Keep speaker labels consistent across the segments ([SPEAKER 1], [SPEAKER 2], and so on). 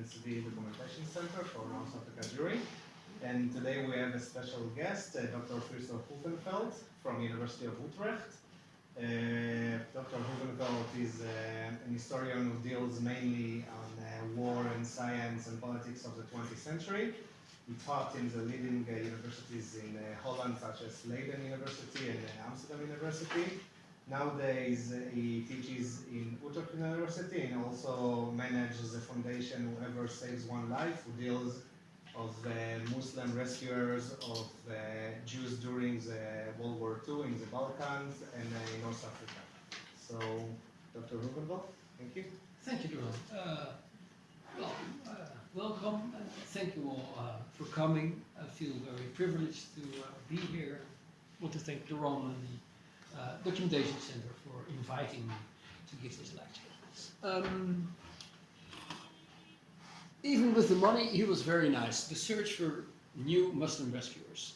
[SPEAKER 1] um, the Documentation Center for North Africa Jewry. And today we have a special guest, uh, Dr. Christoph Hufenfeld from the University of Utrecht. Uh, Dr. Hufenfeld is uh, an historian who deals mainly on uh, war and science and politics of the 20th century. He taught in the leading uh, universities in uh, Holland, such as Leiden University and Amsterdam University. Nowadays, uh, he teaches in Utrecht University and also manages the foundation Whoever Saves One Life, who deals of uh, Muslim rescuers of uh, Jews during the World War II in the Balkans and uh, in North Africa. So, Dr. Rubenbach, thank you.
[SPEAKER 2] Thank you, Doron. Uh, well, uh, welcome. Uh, thank you all uh, for coming. I feel very privileged to uh, be here. I want to thank Doron and the uh, Documentation Center for inviting me to give this lecture. Um, even with the money, he was very nice. The search for new Muslim rescuers.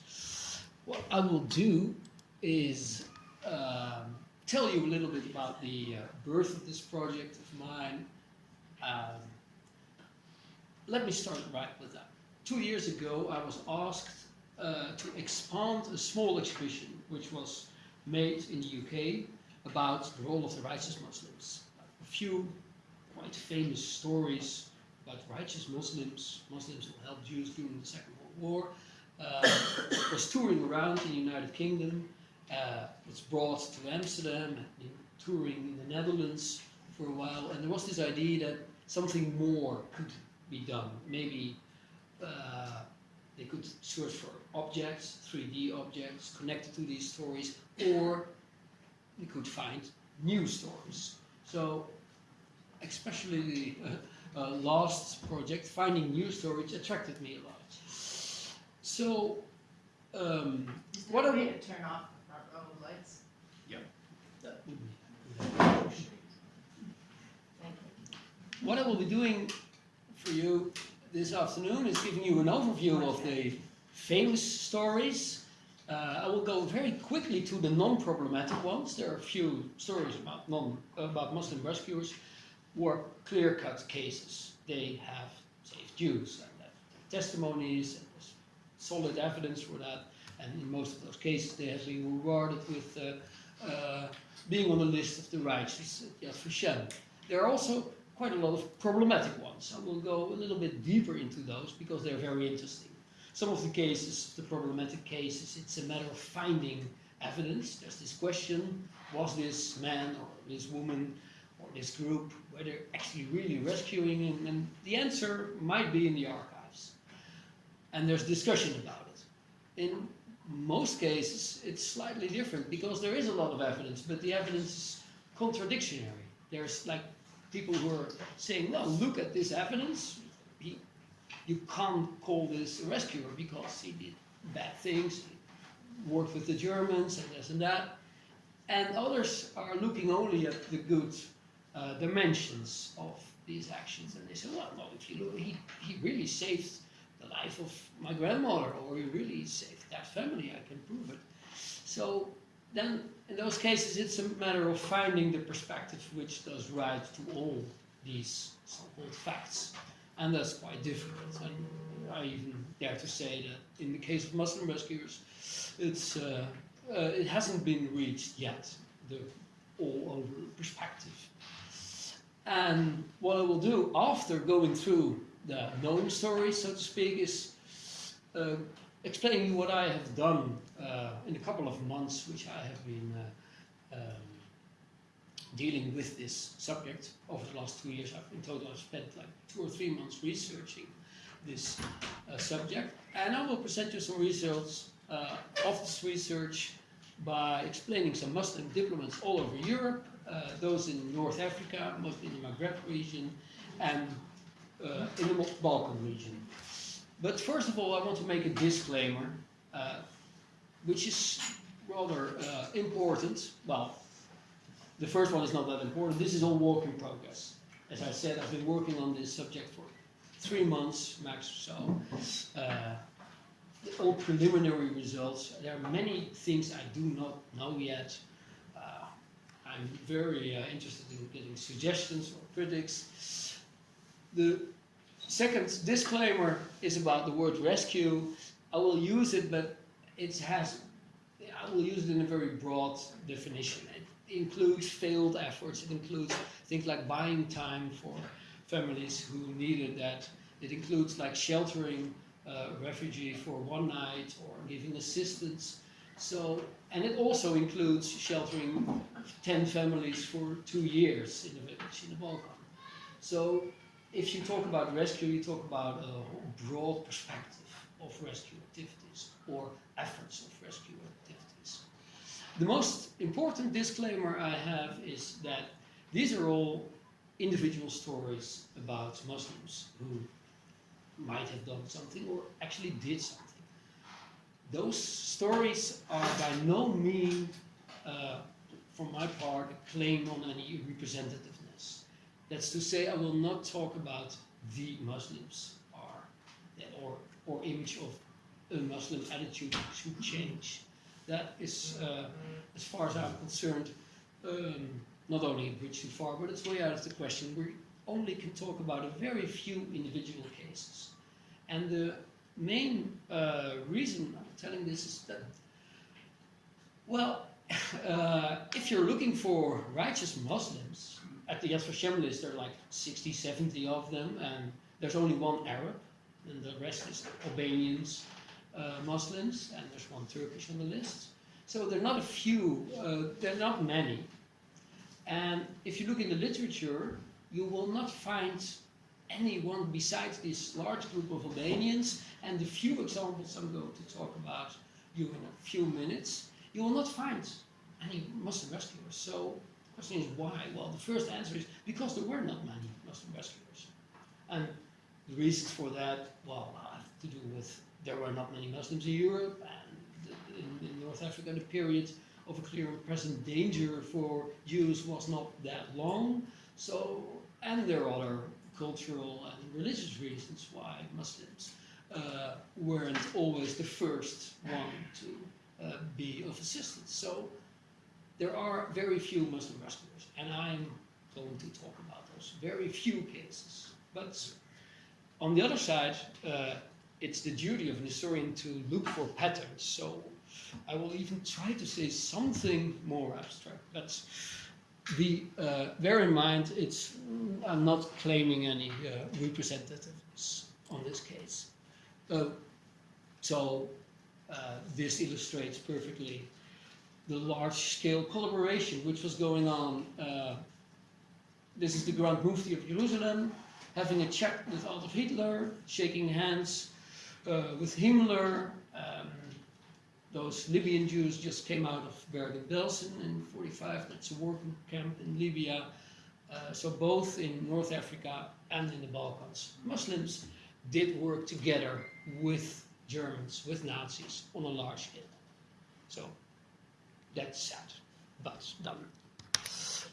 [SPEAKER 2] What I will do is um, tell you a little bit about the uh, birth of this project of mine. Um, let me start right with that. Two years ago, I was asked uh, to expand a small exhibition which was made in the UK about the role of the righteous Muslims. A few quite famous stories about righteous Muslims, Muslims who helped Jews during the Second World War. Uh, was touring around in the United Kingdom. Uh, was brought to Amsterdam, touring in the Netherlands for a while, and there was this idea that something more could be done. Maybe uh, they could search for objects, 3D objects connected to these stories, or they could find new stories. So, especially the uh, uh, last project, finding new stories, attracted me a lot. So, um,
[SPEAKER 3] Is there
[SPEAKER 2] are
[SPEAKER 3] a way to turn off our own lights?
[SPEAKER 2] that would be
[SPEAKER 3] Thank you.
[SPEAKER 2] What I will be doing for you this afternoon is giving you an overview of the famous stories. Uh, I will go very quickly to the non-problematic ones. There are a few stories about non about Muslim rescuers who are clear-cut cases. They have saved Jews and have testimonies and solid evidence for that. And in most of those cases, they have been rewarded with uh, uh, being on the list of the righteous at Yad Vashem. There are also quite a lot of problematic ones. I will go a little bit deeper into those because they're very interesting. Some of the cases, the problematic cases, it's a matter of finding evidence. There's this question, was this man or this woman or this group, were they actually really rescuing him? And the answer might be in the archives. And there's discussion about it. In most cases, it's slightly different because there is a lot of evidence, but the evidence is contradictory. There's like people who are saying, no, look at this evidence. He, you can't call this a rescuer because he did bad things, worked with the Germans and this and that. And others are looking only at the good uh, dimensions of these actions. And they say, well, no, if you look, he, he really saved the life of my grandmother, or he really saved that family, I can prove it. So then in those cases, it's a matter of finding the perspective which does right to all these so-called facts. And that's quite difficult. And I even dare to say that in the case of Muslim rescuers, it's, uh, uh, it hasn't been reached yet, the all-over perspective. And what I will do after going through the known stories, so to speak, is uh, explaining what I have done uh, in a couple of months, which I have been uh, um, dealing with this subject over the last two years. I've, in total, I've spent like two or three months researching this uh, subject, and I will present you some results uh, of this research by explaining some Muslim diplomats all over Europe, uh, those in North Africa, mostly in the Maghreb region, and uh, in the Balkan region. But first of all, I want to make a disclaimer, uh, which is rather uh, important. Well, the first one is not that important. This is all work in progress. As I said, I've been working on this subject for three months max or so. Uh, all preliminary results. There are many things I do not know yet. Uh, I'm very uh, interested in getting suggestions or critics. The second disclaimer is about the word rescue. I will use it, but it has, I will use it in a very broad definition. It includes failed efforts, it includes things like buying time for families who needed that. It includes like sheltering a refugee for one night or giving assistance. So, and it also includes sheltering 10 families for two years in a village in the Balkan. So, if you talk about rescue, you talk about a broad perspective of rescue activities or efforts of rescue activities. The most important disclaimer I have is that these are all individual stories about Muslims who might have done something or actually did something. Those stories are by no means, uh, from my part, a claim on any representativeness. That's to say, I will not talk about the Muslims or, or, or image of a Muslim attitude should change. That is, uh, as far as I'm concerned, um, not only a bridge too far, but it's way out of the question. We only can talk about a very few individual cases. And the main uh, reason I'm telling this is that, well, uh, if you're looking for righteous Muslims, at the Yad Vashem list there are like 60, 70 of them, and there's only one Arab, and the rest is Albanians, uh, Muslims, and there's one Turkish on the list. So there are not a few, uh, there are not many. And if you look in the literature, you will not find anyone besides this large group of Albanians and the few examples I'm going to talk about you in a few minutes, you will not find any Muslim rescuers. So the question is why? Well, the first answer is because there were not many Muslim rescuers. And the reasons for that, well, have to do with there were not many Muslims in Europe and in, in North Africa the period of a clear and present danger for Jews was not that long. So, and there are other cultural and religious reasons why Muslims uh, weren't always the first one to uh, be of assistance. So there are very few Muslim rescuers, and I'm going to talk about those very few cases. But on the other side, uh, it's the duty of an historian to look for patterns. So I will even try to say something more abstract. But be uh, bear in mind, it's I'm not claiming any uh, representativeness on this case. Uh, so uh, this illustrates perfectly the large-scale collaboration which was going on. Uh, this is the Grand Mufti of Jerusalem having a chat with Adolf Hitler, shaking hands uh, with Himmler. Um, those Libyan Jews just came out of Bergen-Belsen in 45. That's a working camp in Libya. Uh, so both in North Africa and in the Balkans, Muslims did work together with Germans, with Nazis on a large scale. So that's sad, but done.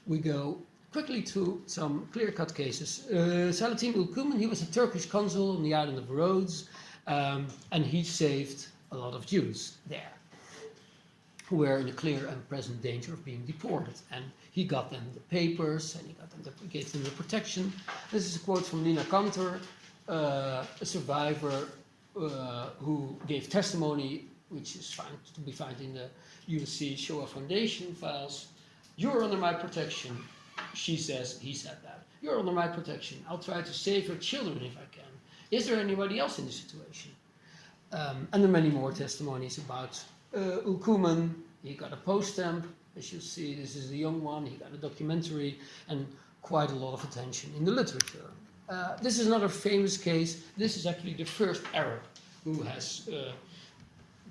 [SPEAKER 2] We go quickly to some clear-cut cases. Uh, Selahattin Ülkümen, he was a Turkish consul on the island of Rhodes, um, and he saved a lot of Jews there who were in a clear and present danger of being deported. And he got them the papers and he got them the, gave them the protection. This is a quote from Lina Kantor, uh, a survivor uh, who gave testimony, which is found, to be found in the USC Shoah Foundation files. You're under my protection, she says, he said that. You're under my protection. I'll try to save your children if I can. Is there anybody else in the situation? Um, and there are many more testimonies about uh, Ülkümen. He got a post stamp, as you see, this is the young one. He got a documentary and quite a lot of attention in the literature. Uh, this is not a famous case. This is actually the first Arab who has uh,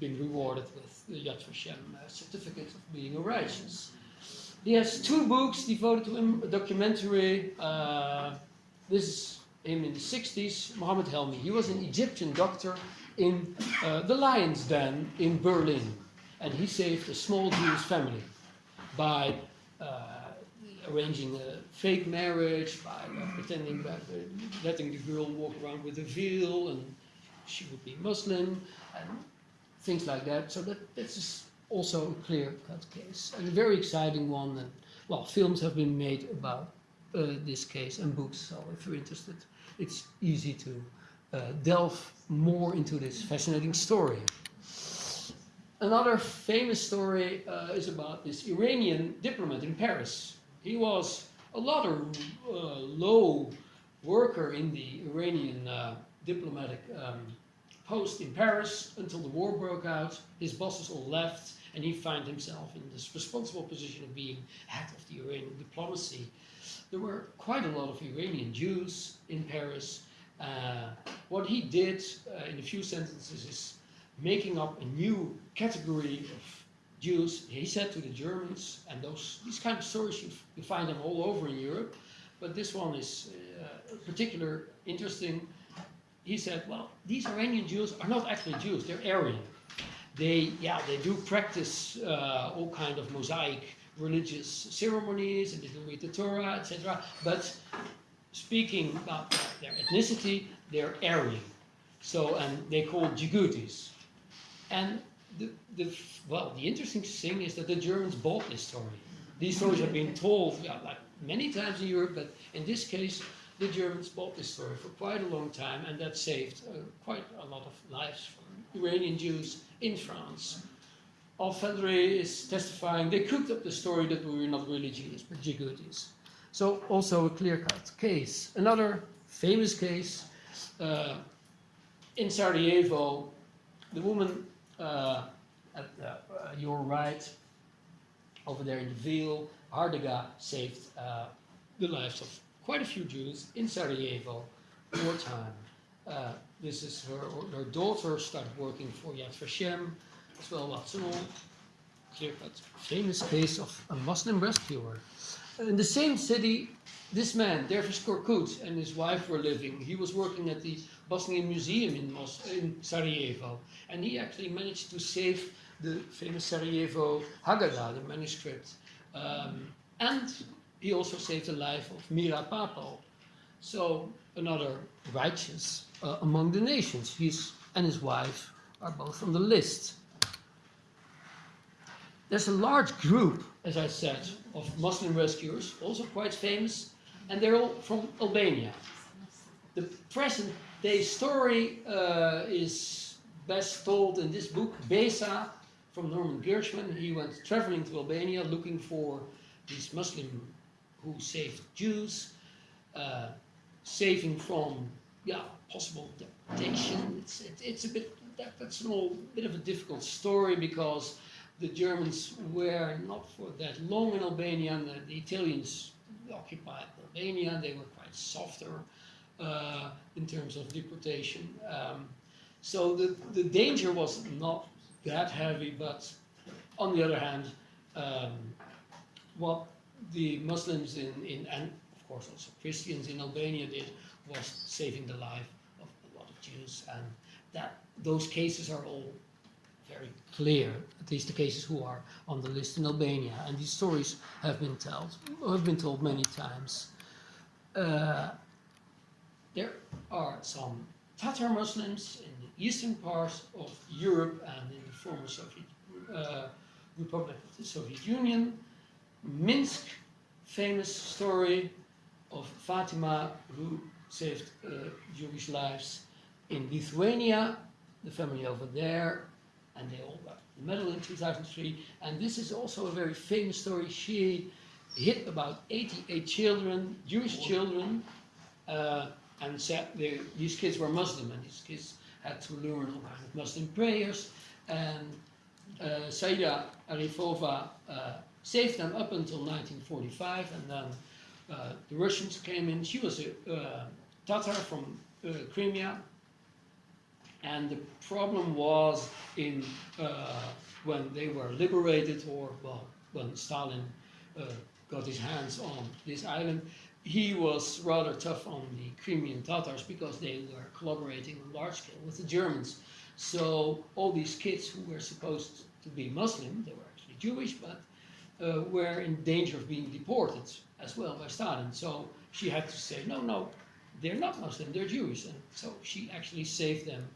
[SPEAKER 2] been rewarded with the Yad Vashem uh, certificate of being a righteous. He has two books devoted to him, a documentary. Uh, this is him in the 60s, Mohammed Helmi. He was an Egyptian doctor in uh, the Lion's Den in Berlin. And he saved a small Jewish family by uh, arranging a fake marriage, by uh, pretending that letting the girl walk around with a veil and she would be Muslim and things like that. So that this is also a clear-cut case and a very exciting one. And well, films have been made about uh, this case and books. So if you're interested, it's easy to uh, delve more into this fascinating story. Another famous story uh, is about this Iranian diplomat in Paris. He was a rather uh, low worker in the Iranian uh, diplomatic um, post in Paris until the war broke out. His bosses all left, and he found himself in this responsible position of being head of the Iranian diplomacy. There were quite a lot of Iranian Jews in Paris. Uh, what he did uh, in a few sentences is making up a new category of Jews. He said to the Germans, and those these kind of stories you, you find them all over in Europe, but this one is uh, particular interesting. He said, well, these Iranian Jews are not actually Jews; they're Aryan. They, yeah, they do practice uh, all kind of mosaic religious ceremonies, and they do read the Torah, etc. But speaking about their ethnicity, they're Aryan. So, and they call Djiboutis. And the, the, well, the interesting thing is that the Germans bought this story. These stories have been told yeah, like many times in Europe, but in this case, the Germans bought this story for quite a long time, and that saved uh, quite a lot of lives from Iranian Jews in France. Alfedre is testifying, they cooked up the story that we were not really Jews, but Djiboutis. So also a clear-cut case. Another famous case, uh, in Sarajevo, the woman uh, at uh, your right, over there in the Veil, Hardaga saved uh, the lives of quite a few Jews in Sarajevo, wartime. Uh, this is her, her daughter started working for Yad Vashem, as well as an clear-cut famous case of a Muslim rescuer. In the same city, this man, Dervish Korkut, and his wife were living. He was working at the Bosnian Museum in, Mos- in Sarajevo, and he actually managed to save the famous Sarajevo Haggadah, the manuscript. Um, and he also saved the life of Mira Papo. So another righteous uh, among the nations. He's and his wife are both on the list. There's a large group, as I said, of Muslim rescuers, also quite famous, and they're all from Albania. The present day story uh, is best told in this book, Besa, from Norman Gershman. He went traveling to Albania looking for these Muslim who saved Jews, uh, saving from yeah possible deportation. It's it, it's a bit that, that's an all bit of a difficult story because the Germans were not for that long in Albania, and the, the Italians occupied Albania. They were quite softer uh, in terms of deportation. Um, so the, the danger was not that heavy, but on the other hand, um, what the Muslims in, in, and of course also Christians in Albania did was saving the life of a lot of Jews, and that those cases are all very clear, at least the cases who are on the list in Albania, and these stories have been told, have been told many times. Uh, there are some Tatar Muslims in the eastern parts of Europe and in the former Soviet uh, Republic of the Soviet Union. Minsk, famous story of Fatima who saved uh, Jewish lives. In Lithuania, the family over there, and they all got the medal in 2003. And this is also a very famous story. She hid about 88 children, Jewish children, uh, and said they, these kids were Muslim, and these kids had to learn all kinds of Muslim prayers. And uh, Saida Arifova uh, saved them up until 1945, and then uh, the Russians came in. She was a uh, Tatar from uh, Crimea, and the problem was in uh, when they were liberated, or well, when Stalin uh, got his hands on this island, he was rather tough on the Crimean Tatars because they were collaborating on large scale with the Germans. So all these kids who were supposed to be Muslim, they were actually Jewish, but uh, were in danger of being deported as well by Stalin. So she had to say, no, no, they're not Muslim, they're Jewish. And so she actually saved them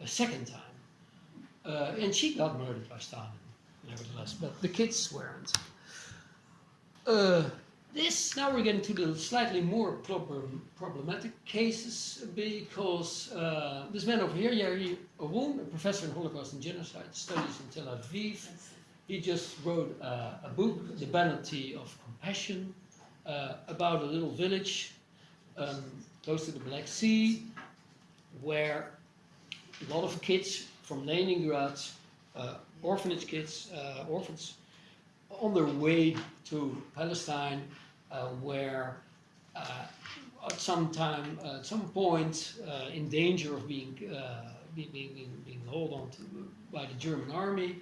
[SPEAKER 2] a second time. Uh, and she got murdered by Stalin, nevertheless, but the kids weren't. Uh, this now we're getting to the slightly more problem, problematic cases because uh, this man over here, Yair Oron, a professor in Holocaust and Genocide Studies in Tel Aviv, he just wrote uh, a book, The Penalty of Compassion, uh, about a little village um, close to the Black Sea where a lot of kids from Leningrad, uh, orphanage kids, uh, orphans, on their way to Palestine, uh, where uh, at some time, at some point, in danger of being, being, being, being held on to by the German army.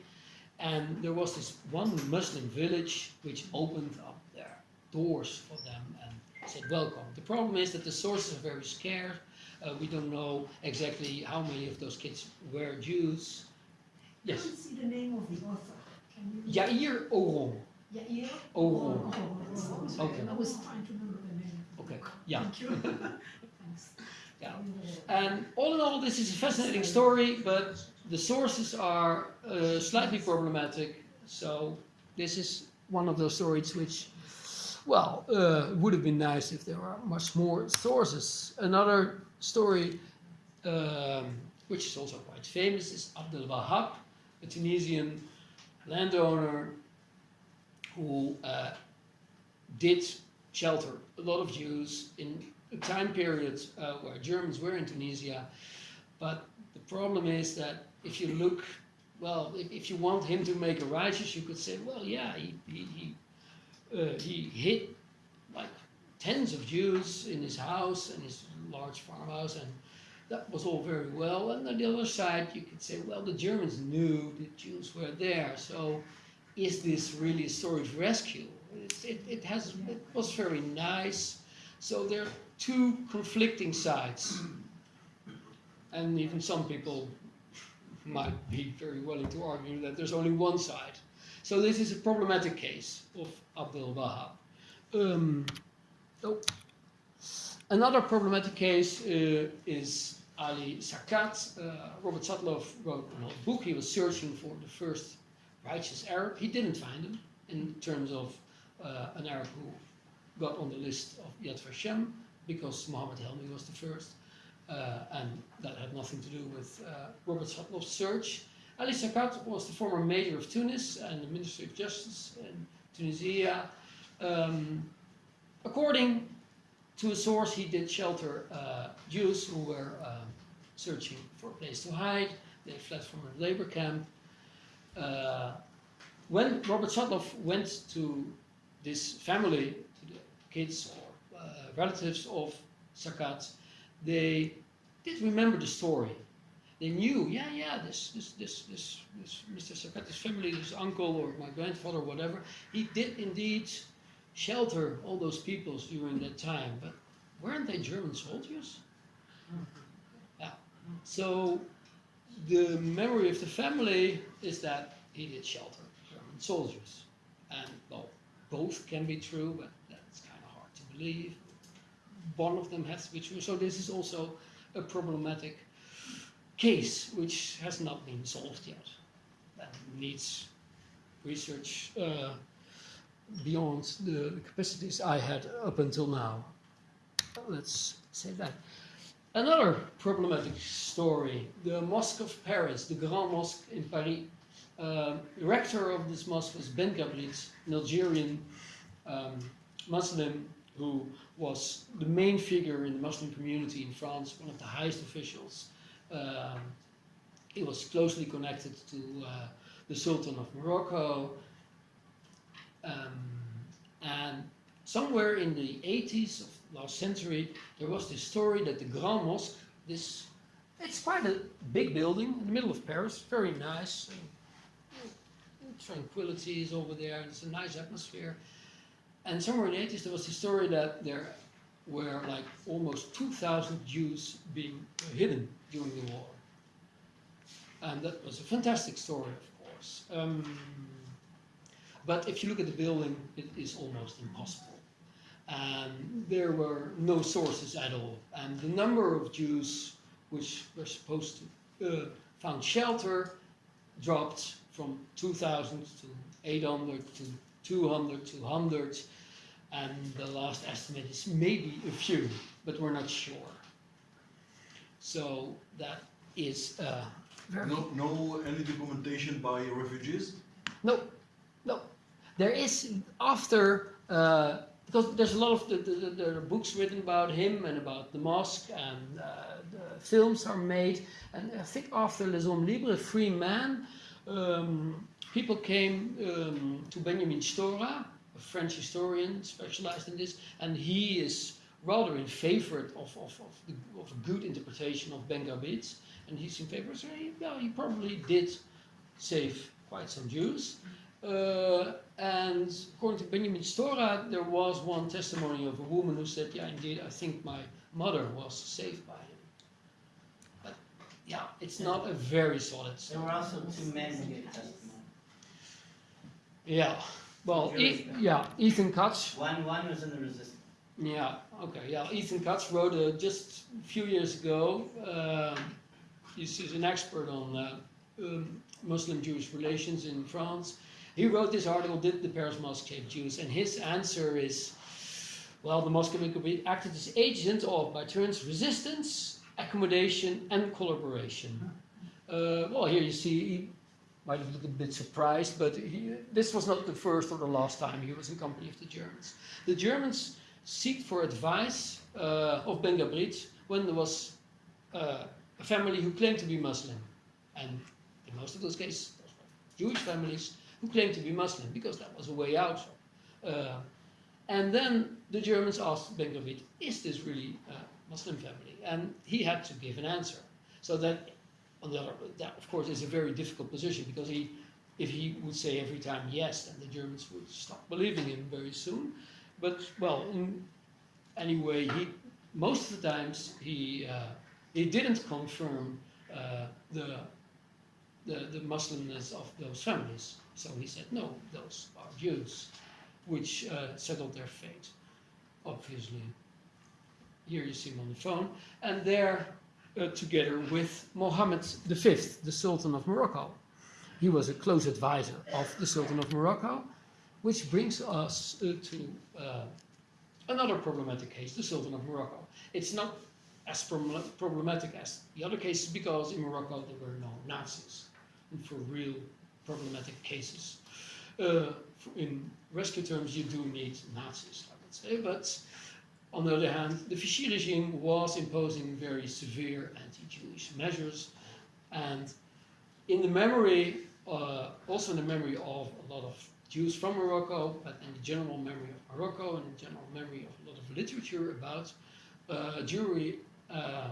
[SPEAKER 2] And there was this one Muslim village which opened up their doors for them and said, Welcome. The problem is that the sources are very scarce. Uh, we don't know exactly how many of those kids were Jews. Yes?
[SPEAKER 4] I don't see the name of the author. Can you?
[SPEAKER 2] Yair Oron.
[SPEAKER 4] Yair?
[SPEAKER 2] Oron.
[SPEAKER 4] Oh,
[SPEAKER 2] Okay.
[SPEAKER 4] I was trying to remember the name.
[SPEAKER 2] Okay, yeah.
[SPEAKER 4] Thank you. Thanks.
[SPEAKER 2] Yeah. And all in all, this is a fascinating story, but the sources are uh, slightly problematic. So this is one of those stories which, well, uh, would have been nice if there were much more sources. Another story, um, which is also quite famous, is Abdel Wahab, a Tunisian landowner who uh, did shelter a lot of Jews in a time period uh, where Germans were in Tunisia. But the problem is that if you look, well, if, if you want him to make a righteous, you could say, well, yeah, he, he, he, uh, he hid like tens of Jews in his house and his large farmhouse, and that was all very well. And on the other side, you could say, well, the Germans knew the Jews were there, so is this really a story of rescue? It, it has it was very nice. So there are two conflicting sides, and even some people might be very willing to argue that there's only one side. So this is a problematic case of Abdul Wahab. Um, oh. Another problematic case uh, is Ali Sakat. Uh, Robert Satloff wrote a book. He was searching for the first righteous Arab. He didn't find him in terms of uh, an Arab who got on the list of Yad Vashem because Muhammad Helmi was the first. Uh, and that had nothing to do with uh, Robert Satloff's search. Ali Sakat was the former mayor of Tunis and the Minister of Justice in Tunisia. Um, according to a source, he did shelter uh, Jews who were um, searching for a place to hide. They fled from a labor camp. Uh, when Robert Satloff went to this family, to the kids or uh, relatives of Sakat, they did remember the story. They knew, yeah, yeah, this, this, this, this, this Mr. Sakat's family, this uncle or my grandfather, or whatever, he did indeed shelter all those peoples during that time. But weren't they German soldiers? Mm-hmm. Yeah. So the memory of the family is that he did shelter German soldiers. And well, both can be true, but that's kind of hard to believe. One of them has true. So this is also a problematic case which has not been solved yet. And needs research uh, beyond the capacities I had up until now. Let's say that. Another problematic story the Mosque of Paris, the Grand Mosque in Paris. Uh, the rector of this mosque was Benghabrit, an Algerian um, Muslim who was the main figure in the Muslim community in France, one of the highest officials. Um, he was closely connected to uh, the Sultan of Morocco. Um, and somewhere in the 80s of last century, there was this story that the Grand Mosque, this, it's quite a big building in the middle of Paris, very nice. and, tranquility is over there, and it's a nice atmosphere. And somewhere in the 80s, there was the story that there were like almost 2,000 Jews being hidden during the war. And that was a fantastic story, of course. Um, but if you look at the building, it is almost impossible. And there were no sources at all. And the number of Jews which were supposed to uh, found shelter dropped from 2,000 to 800 to 200, 200, and the last estimate is maybe a few, but we're not sure. So that is uh, very
[SPEAKER 5] No, no any documentation by refugees?
[SPEAKER 2] no, no. There is after uh, because there's a lot of the, the, the, are books written about him and about the mosque and uh, the films are made. And I think after Les Hommes Libres, Free Man, um, people came um, to Benjamin Stora, a French historian specialized in this, and he is rather in favor of, of, of, the, of a good interpretation of Benghabrit. And he's in favor, so he, well, he probably did save quite some Jews. Uh, and according to Benjamin Stora, there was one testimony of a woman who said, Yeah, indeed, I think my mother was saved by him. But yeah, it's not a very solid
[SPEAKER 6] There
[SPEAKER 2] story.
[SPEAKER 6] were also two men who.
[SPEAKER 2] Yeah, well, e- yeah, Ethan Katz.
[SPEAKER 6] One, one was in the resistance.
[SPEAKER 2] Yeah, okay, yeah, Ethan Katz wrote uh, just a few years ago. Um, he's, he's an expert on uh, um, Muslim-Jewish relations in France. He wrote this article, Did the Paris Mosque Save Jews? And his answer is, well, the Mosque could be acted as agent of, by turns, resistance, accommodation, and collaboration. Uh, well, here you see, he might have looked a bit surprised, but he, this was not the first or the last time he was in company of the Germans. The Germans seek for advice uh, of Benghabrit when there was uh, a family who claimed to be Muslim. And in most of those cases, Jewish families who claimed to be Muslim because that was a way out. Uh, and then the Germans asked Benghabrit, is this really a Muslim family? And he had to give an answer. So that, on the other, that of course is a very difficult position because he, if he would say every time yes, then the Germans would stop believing him very soon. But well, in, anyway, he most of the times he uh, he didn't confirm uh, the, the the Muslimness of those families. So he said no, those are Jews, which uh, settled their fate. Obviously, here you see him on the phone, and they're uh, together with Mohammed V, the Sultan of Morocco. He was a close advisor of the Sultan of Morocco, which brings us uh, to uh, another problematic case, the Sultan of Morocco. It's not as proble- problematic as the other cases because in Morocco there were no Nazis. And for real problematic cases, uh, in rescue terms, you do need Nazis, I would say. But on the other hand, the Vichy regime was imposing very severe anti-Jewish measures, and in the memory, uh, also in the memory of a lot of Jews from Morocco, but in the general memory of Morocco and the general memory of a lot of literature about uh, Jewry uh,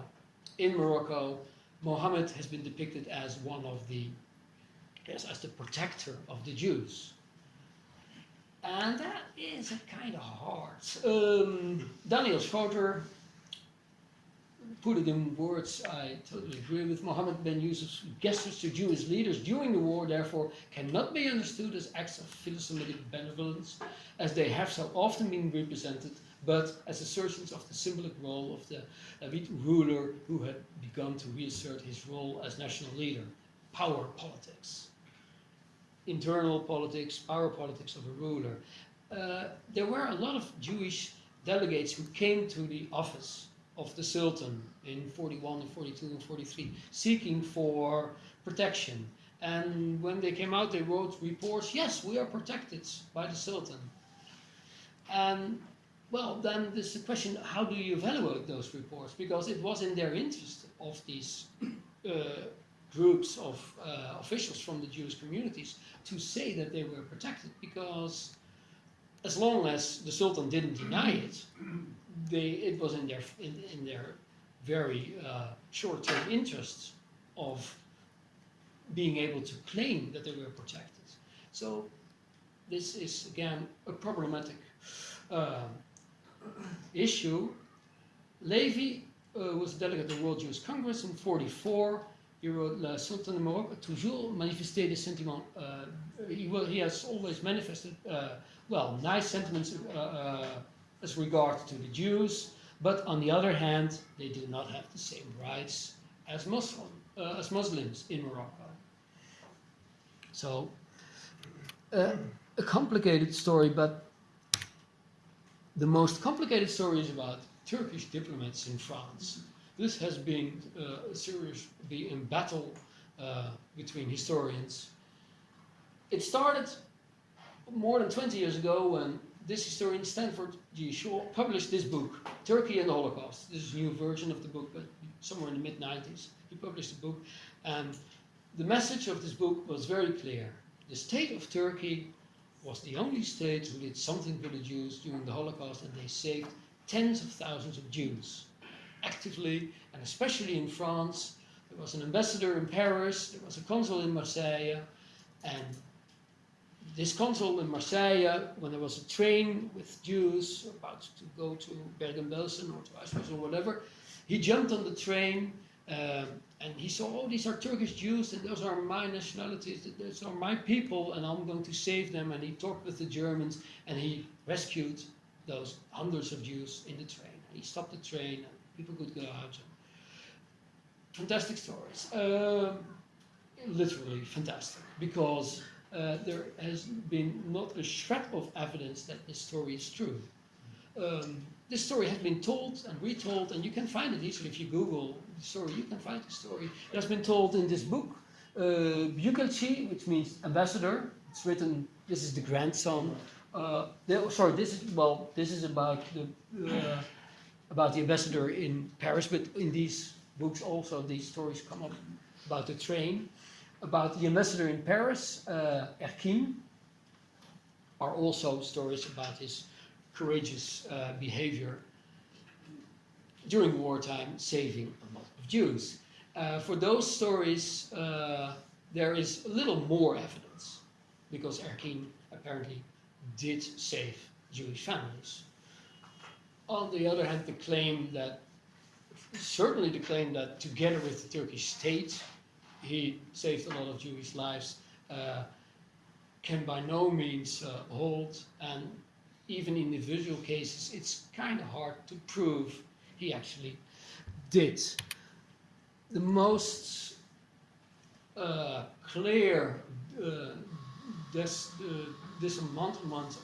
[SPEAKER 2] in Morocco, Mohammed has been depicted as one of the, yes, as the protector of the Jews. And that is kind of hard. Um, Daniel Schroeter put it in words I totally agree with. Mohammed ben Yusuf's gestures to Jewish leaders during the war, therefore, cannot be understood as acts of philosemitic benevolence, as they have so often been represented, but as assertions of the symbolic role of the David ruler who had begun to reassert his role as national leader. Power politics. Internal politics, power politics of a ruler. Uh, there were a lot of Jewish delegates who came to the office of the Sultan in 41 and 42 and 43, seeking for protection. And when they came out, they wrote reports yes, we are protected by the Sultan. And well, then there's the question how do you evaluate those reports? Because it was in their interest of these uh, groups of uh, officials from the Jewish communities to say that they were protected because as long as the Sultan didn't deny it, they, it was in their, in, in their very uh, short-term interests of being able to claim that they were protected. So this is again a problematic uh, issue. Levy uh, was a delegate at the World Jewish Congress in 44. He wrote La Sultan de Maroc a toujours manifesté des sentiments. Uh, he, will, he has always manifested, uh, well, nice sentiments uh, uh, as regard to the Jews, but on the other hand, they do not have the same rights as Muslim, uh, as Muslims in Morocco. So, uh, a complicated story, but the most complicated story is about Turkish diplomats in France. This has been uh, a serious in battle uh, between historians. It started more than 20 years ago when this historian Stanford G. Shaw published this book, Turkey and the Holocaust. This is a new version of the book, but somewhere in the mid 90s, he published the book, and the message of this book was very clear. The state of Turkey was the only state who did something for the Jews during the Holocaust, and they saved tens of thousands of Jews actively, and especially in France. There was an ambassador in Paris, there was a consul in Marseille, and this consul in Marseille, when there was a train with Jews about to go to Bergen-Belsen or to Auschwitz or whatever, he jumped on the train um, and he saw, oh, these are Turkish Jews and those are my nationalities, those are my people, and I'm going to save them. And he talked with the Germans and he rescued those hundreds of Jews in the train. He stopped the train people could go out. and Fantastic stories. Um, literally fantastic because uh, there has been not a shred of evidence that this story is true. Um, this story has been told and retold, and you can find it easily if you Google the story. You can find the story. It has been told in this book, uh, Büyükelçi, which means ambassador. It's written. This is the grandson. Uh, the, sorry, this is well. This is about the uh, about the ambassador in Paris, but in these books also these stories come up about the train about the ambassador in Paris, uh, Erkin, are also stories about his courageous uh, behavior during wartime, saving a lot of Jews. Uh, for those stories, uh, there is a little more evidence, because Erkin apparently did save Jewish families. On the other hand, the claim that, certainly the claim that together with the Turkish state, he saved a lot of Jewish lives, uh, can by no means uh, hold. And even in individual cases, it's kind of hard to prove he actually did. The most uh, clear uh, uh,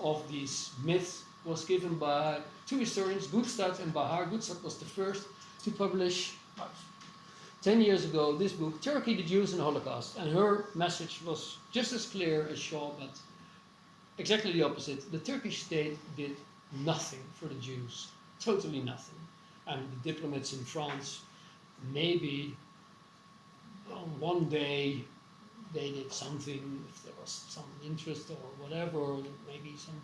[SPEAKER 2] of these myths was given by two historians, Guttstadt and Bahar. Guttstadt was the first to publish 10 years ago this book, Turkey, the Jews and the Holocaust. And her message was just as clear as Shaw, but exactly the opposite. The Turkish state did nothing for the Jews, totally nothing. And the diplomats in France, maybe well, one day they did something, if there was some interest or whatever, maybe some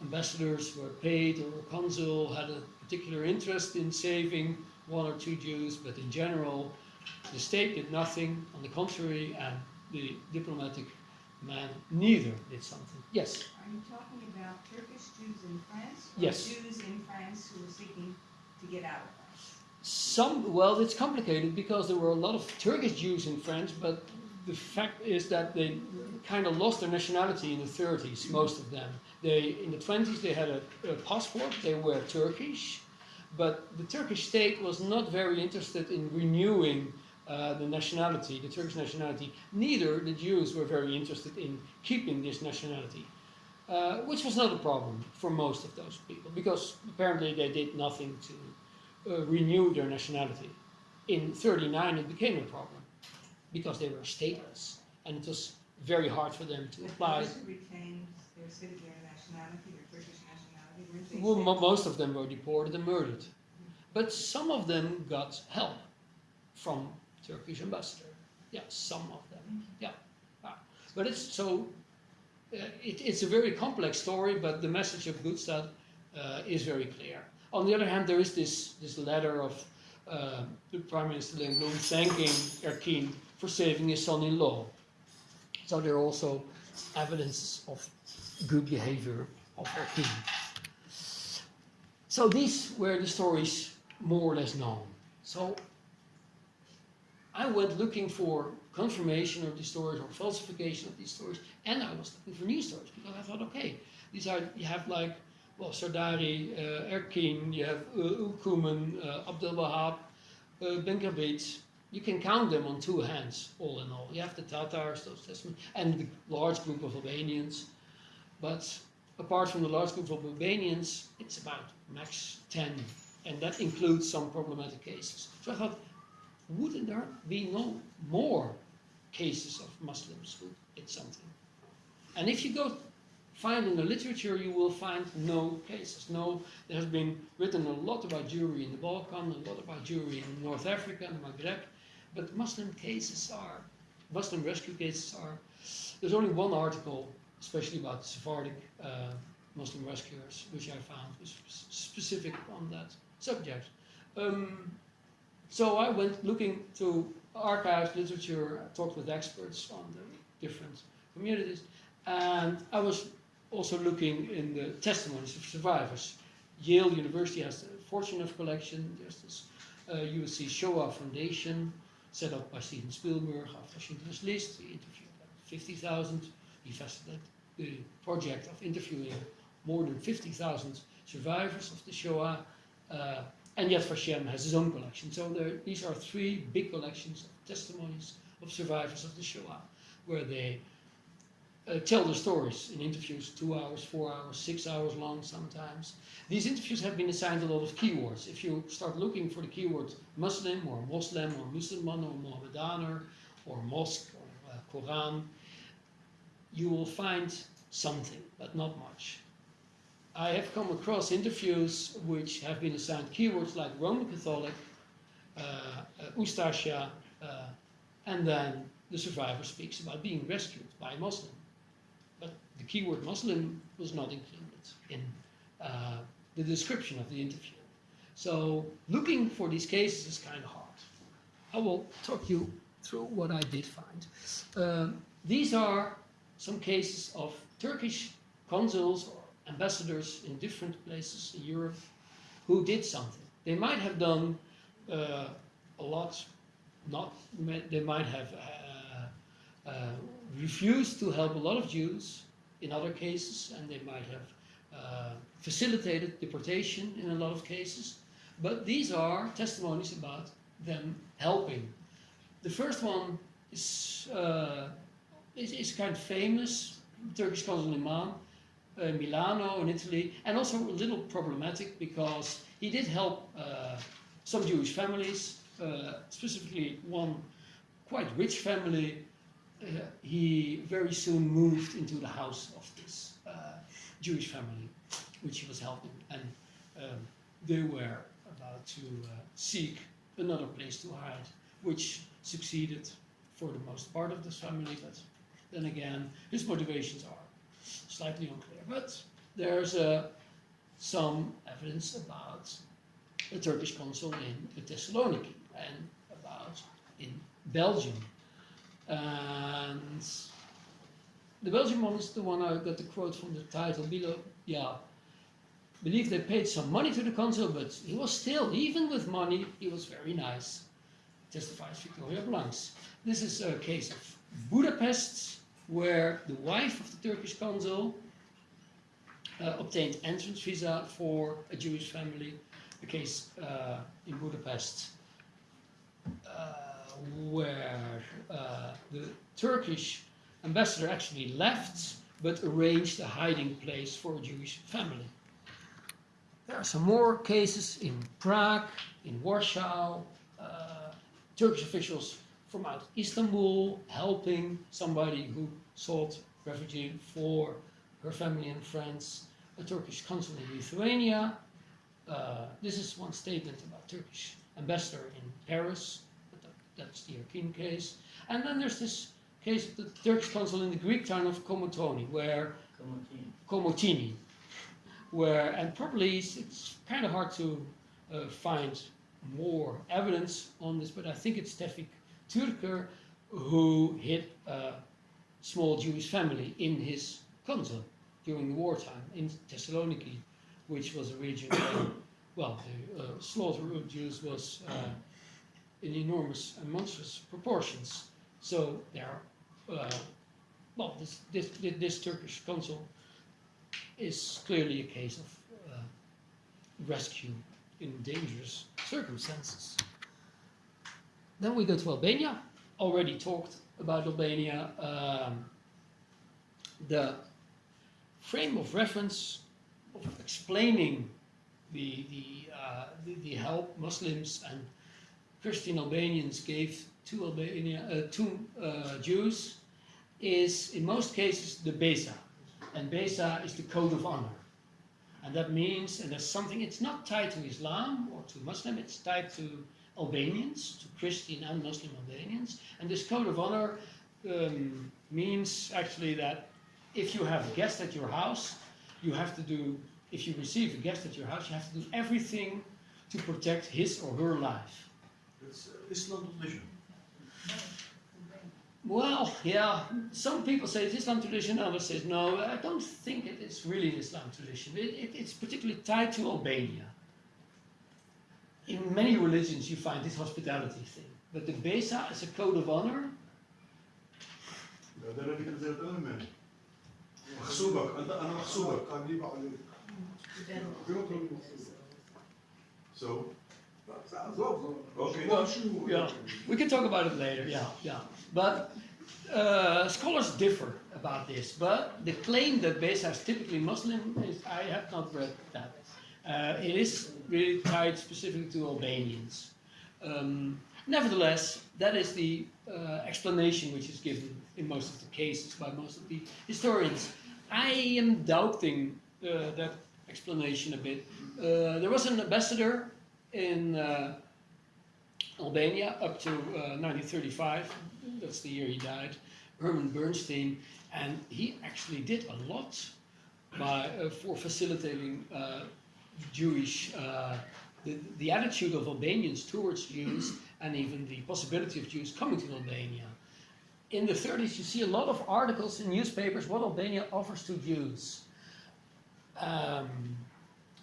[SPEAKER 2] ambassadors were paid or a consul had a particular interest in saving one or two Jews, but in general, the state did nothing, on the contrary, and the diplomatic man neither did something. Yes?
[SPEAKER 7] Are you talking about Turkish Jews in France?
[SPEAKER 2] Yes.
[SPEAKER 7] Jews in France who were seeking to get out of France?
[SPEAKER 2] Some, well, it's complicated because there were a lot of Turkish Jews in France, but the fact is that they kind of lost their nationality in the 30s, most of them. They, in the 20s, they had a, a passport, they were Turkish, but the Turkish state was not very interested in renewing uh, the nationality, the Turkish nationality. Neither the Jews were very interested in keeping this nationality, uh, which was not a problem for most of those people, because apparently they did nothing to uh, renew their nationality. In 39 it became a problem, because they were stateless, and it was very hard for them to apply.
[SPEAKER 7] who retained their citizen their nationality, their Turkish nationality,
[SPEAKER 2] Well, mo- most of them were deported and murdered. But some of them got help from Turkish ambassador. Yeah, some of them. Yeah. Ah. But it's so, uh, it, it's a very complex story, but the message of Guttstadt uh, is very clear. On the other hand, there is this, this letter of uh, the Prime Minister Léon Blum thanking Erkin for saving his son-in-law. So there are also evidence of good behavior of Erkin. So these were the stories more or less known. So I went looking for confirmation of these stories or falsification of these stories, and I was looking for new stories because I thought, okay, these are you have like well Sardari, uh, Erkin, you have uh, Ülkümen, uh, Abdel Wahab, uh, Benkabit. You can count them on two hands, all in all. You have the Tatars, those Testament, and the large group of Albanians. But apart from the large group of Albanians, it's about max 10, and that includes some problematic cases. So I thought, wouldn't there be no more cases of Muslims who did something? And if you go find in the literature, you will find no cases. No, there has been written a lot about Jewry in the Balkan, a lot about Jewry in North Africa and Maghreb, but Muslim cases are, Muslim rescue cases are, there's only one article, especially about Sephardic uh, Muslim rescuers, which I found was specific on that subject. Um, so I went looking to archives, literature, talked with experts on the different communities, and I was also looking in the testimonies of survivors. Yale University has the Fortunoff collection. There's this uh, USC Shoah Foundation set up by Steven Spielberg after Schindler's List. He interviewed 50,000. The project of interviewing more than 50,000 survivors of the Shoah. Uh, and Yad Vashem has his own collection. So there, these are three big collections of testimonies of survivors of the Shoah, where they uh, tell the stories in interviews, two hours, four hours, six hours long sometimes. These interviews have been assigned a lot of keywords. If you start looking for the keyword Muslim or Muslim or Musliman or Mohammedaner or mosque or uh, Quran, you will find something, but not much. I have come across interviews which have been assigned keywords like Roman Catholic, uh, uh, Ustasha, uh, and then the survivor speaks about being rescued by a Muslim. But the keyword Muslim was not included in uh, the description of the interview. So looking for these cases is kind of hard. I will talk you through what I did find. Um, these are some cases of Turkish consuls or ambassadors in different places in Europe who did something. They might have done uh, a lot, not they might have uh, uh, refused to help a lot of Jews in other cases, and they might have uh, facilitated deportation in a lot of cases. But these are testimonies about them helping. The first one is, uh, is, is kind of famous, Turkish consul Imam, uh, Milano in Italy, and also a little problematic because he did help uh, some Jewish families, uh, specifically one quite rich family. Uh, he very soon moved into the house of this uh, Jewish family, which he was helping, and um, they were about to uh, seek another place to hide, which succeeded for the most part of this family, but then again, his motivations are slightly unclear. But there's uh, some evidence about the Turkish consul in Thessaloniki and about in Belgium. And the Belgian one is the one I got the quote from the title below. Yeah, believe they paid some money to the consul, but he was still, even with money, he was very nice. Testifies Victoria Blanks. This is a case of Budapest, where the wife of the Turkish consul uh, obtained entrance visa for a Jewish family. A case uh, in Budapest, uh, where uh, the Turkish ambassador actually left, but arranged a hiding place for a Jewish family. There are some more cases in Prague, in Warsaw, uh, Turkish officials from out Istanbul helping somebody who sought refugee for her family and friends, a Turkish consul in Lithuania. Uh, this is one statement about Turkish ambassador in Paris, but that's the Erkin case. And then there's this case of the Turkish consul in the Greek town of Komotoni, where
[SPEAKER 6] Komotini.
[SPEAKER 2] Komotini, where, and probably it's, it's kind of hard to uh, find more evidence on this, but I think it's Tevfik Türker who hid a small Jewish family in his consul during the wartime in Thessaloniki, which was a region where, well, the uh, slaughter of Jews was uh, in enormous and monstrous proportions. So there, uh, well, this, this, this Turkish consul is clearly a case of uh, rescue in dangerous circumstances. Then we go to Albania. Already talked about Albania. Um, the frame of reference of explaining the, the, uh, the, the help Muslims and Christian Albanians gave to Albania, uh, to uh, Jews is in most cases the Besa. And Besa is the code of honor. And that means, and that's something, it's not tied to Islam or to Muslim, it's tied to Albanians, to Christian and Muslim Albanians. And this code of honor um, means actually that if you have a guest at your house, you have to do, if you receive a guest at your house, you have to do everything to protect his or her life.
[SPEAKER 5] It's uh, Islam tradition.
[SPEAKER 2] Well, yeah, some people say it's Islam tradition, others say no. I don't think it is really an Islam tradition. It, it, it's particularly tied to Albania in many religions you find this hospitality thing. But the Besa is a code of honor.
[SPEAKER 5] So, okay.
[SPEAKER 2] Well, yeah, we can talk about it later. Yeah, yeah. But uh, scholars differ about this. But the claim that Besa is typically Muslim is I have not read that. Uh, it is really tied specifically to Albanians. Um, nevertheless, that is the uh, explanation which is given in most of the cases by most of the historians. I am doubting uh, that explanation a bit. Uh, there was an ambassador in uh, Albania up to uh, 1935. That's the year he died. Herman Bernstein, and he actually did a lot by, for facilitating Jewish, uh, the, the attitude of Albanians towards Jews, and even the possibility of Jews coming to Albania. In the 30s, you see a lot of articles in newspapers what Albania offers to Jews. Um,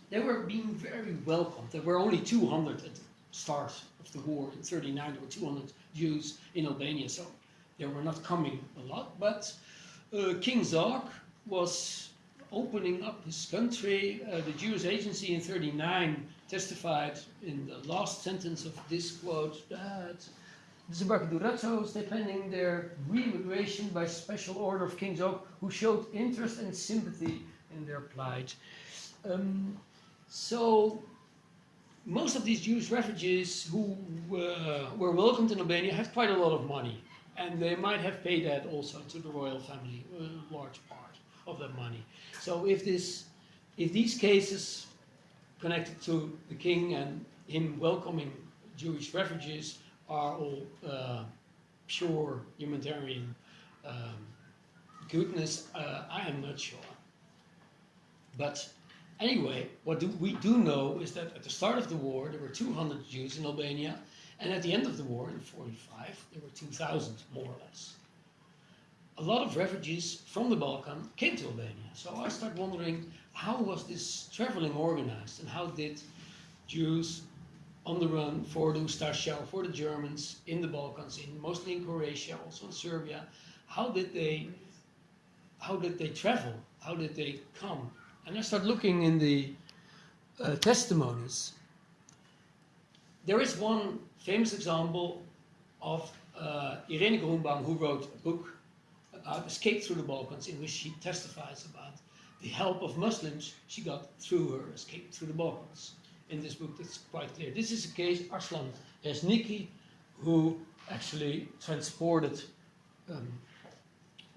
[SPEAKER 2] they were being very welcomed. There were only 200 at the start of the war in 39. There were 200 Jews in Albania, so they were not coming a lot. But uh, King Zog was opening up this country. Uh, the Jewish Agency in 39 testified in the last sentence of this quote that the Zabakadurato was defending their re-immigration by special order of King Zog, who showed interest and sympathy in their plight. Um, so most of these Jewish refugees who uh, were welcomed in Albania had quite a lot of money, and they might have paid that also to the royal family, a large part of that money. So if this, if these cases connected to the king and him welcoming Jewish refugees are all uh, pure humanitarian um, goodness, uh, I am not sure. But anyway, what do we do know is that at the start of the war, there were 200 Jews in Albania, and at the end of the war in 45, there were 2,000, more or less. A lot of refugees from the Balkan came to Albania. So I start wondering, how was this traveling organized, and how did Jews on the run for the Ustasha, for the Germans in the Balkans, in mostly in Croatia, also in Serbia, how did they, how did they travel? How did they come? And I start looking in the uh, testimonies. There is one famous example of uh, Irene Grunbaum, who wrote a book about escape through the Balkans, in which she testifies about the help of Muslims she got through her escape through the Balkans. In this book, that's quite clear. This is a case, Arslan Rezniqi, who actually transported um,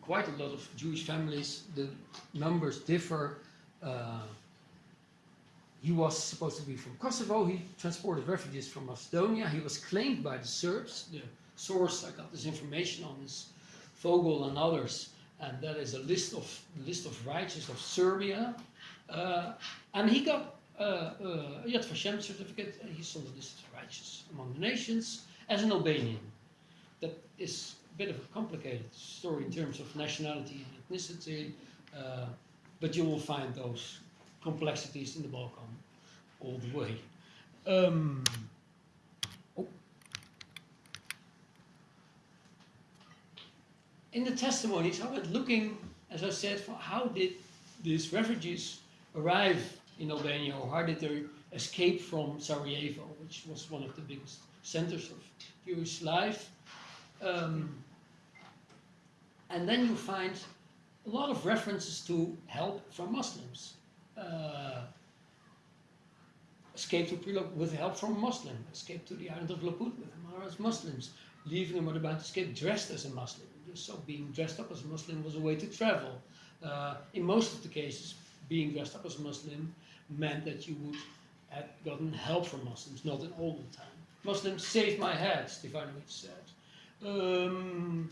[SPEAKER 2] quite a lot of Jewish families. The numbers differ. Uh, he was supposed to be from Kosovo. He transported refugees from Macedonia. He was claimed by the Serbs. The source I got this information on is Vogel and others, and that is a list of list of righteous of Serbia. Uh, and he got uh, uh, Yad Vashem certificate. and He's on the list of righteous among the nations as an Albanian. That is a bit of a complicated story in terms of nationality and ethnicity. Uh, but you will find those complexities in the Balkan all the way. Um, In the testimonies, I went looking, as I said, for how did these refugees arrive in Albania, or how did they escape from Sarajevo, which was one of the biggest centers of Jewish life. Um, and then you find a lot of references to help from Muslims. Uh, escape to Prilog with help from Muslim, escape to the island of Laput with Amara's Muslims, leaving a bound escape dressed as a Muslim. So being dressed up as a Muslim was a way to travel. Uh, in most of the cases, being dressed up as a Muslim meant that you would have gotten help from Muslims, not in all the time. Muslims saved my head, Stefanovic said. Um,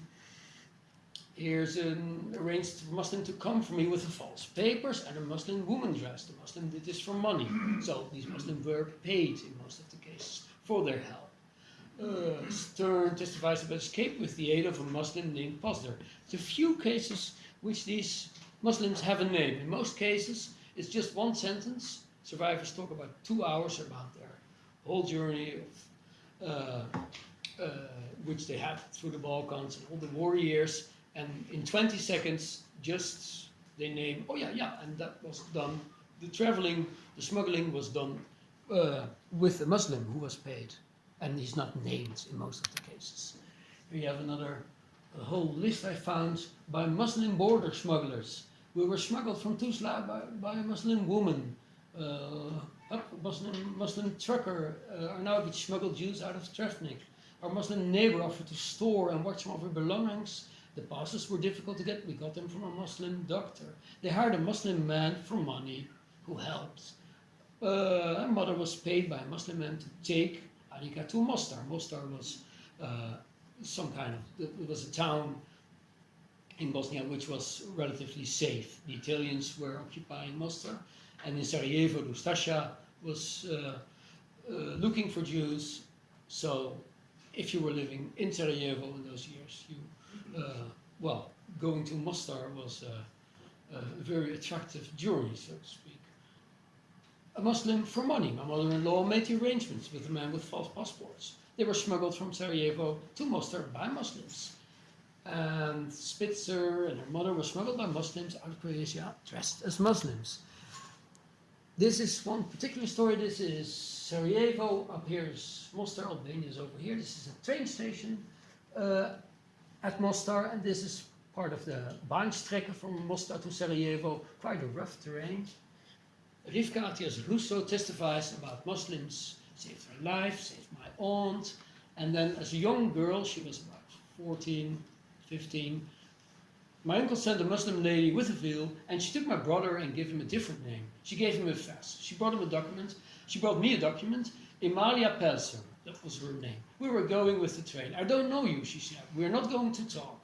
[SPEAKER 2] here's an arranged Muslim to come for me with the false papers and a Muslim woman dress. The Muslim did this for money. So these Muslims were paid in most of the cases for their help. Uh, Stern testifies about escape with the aid of a Muslim named Pasdar. It's a few cases which these Muslims have a name. In most cases, it's just one sentence. Survivors talk about two hours about their whole journey of, uh, uh, which they had through the Balkans and all the war years. And in 20 seconds, just they name, oh yeah, yeah, and that was done. The traveling, the smuggling was done uh, with a Muslim who was paid. And he's not named in most of the cases. You have another whole list I found by Muslim border smugglers. We were smuggled from Tuzla by, by a Muslim woman. Uh, Muslim, Muslim trucker uh, Arnautic smuggled Jews out of Travnik. Our Muslim neighbor offered to store and watch some of our belongings. The passes were difficult to get. We got them from a Muslim doctor. They hired a Muslim man for money who helped. Uh, our mother was paid by a Muslim man to take Arika to Mostar. Mostar was uh, some kind of, it was a town in Bosnia which was relatively safe. The Italians were occupying Mostar, and in Sarajevo, Ustasha was uh, uh, looking for Jews. So, if you were living in Sarajevo in those years, you, uh, well, going to Mostar was a very attractive journey, so to speak a Muslim for money. My mother-in-law made the arrangements with a man with false passports. They were smuggled from Sarajevo to Mostar by Muslims. And Spitzer and her mother were smuggled by Muslims out of Croatia dressed as Muslims. This is one particular story. This is Sarajevo. Up here is Mostar. Albania is over here. This is a train station uh, at Mostar. And this is part of the Bahnstrecke from Mostar to Sarajevo. Quite a rough terrain. Rivka Atias Russo testifies about Muslims saved her life, saved my aunt, and then as a young girl, she was about 14, 15, my uncle sent a Muslim lady with a veil, and she took my brother and gave him a different name. She gave him a fez. She brought him a document. She brought me a document. Emalia Pelser, that was her name. We were going with the train. I don't know you, she said. We're not going to talk.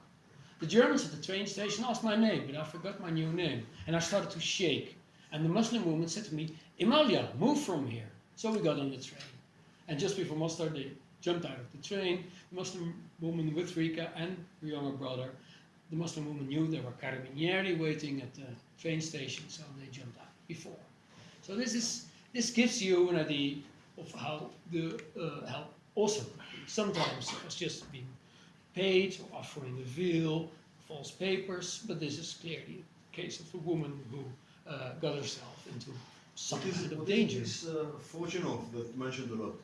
[SPEAKER 2] The Germans at the train station asked my name, but I forgot my new name. And I started to shake. And the Muslim woman said to me, Emalia, move from here. So we got on the train. And just before Mostar, they jumped out of the train. The Muslim woman with Rika and her younger brother. The Muslim woman knew there were carabinieri waiting at the train station, so they jumped out before. So this is this gives you an idea of how the uh, help also sometimes it's just being paid or offering a veil, false papers, but this is clearly a case of a woman who uh, got herself into some
[SPEAKER 5] What is,
[SPEAKER 2] kind of
[SPEAKER 5] is
[SPEAKER 2] danger.
[SPEAKER 5] this uh, Fortunoff that mentioned a lot?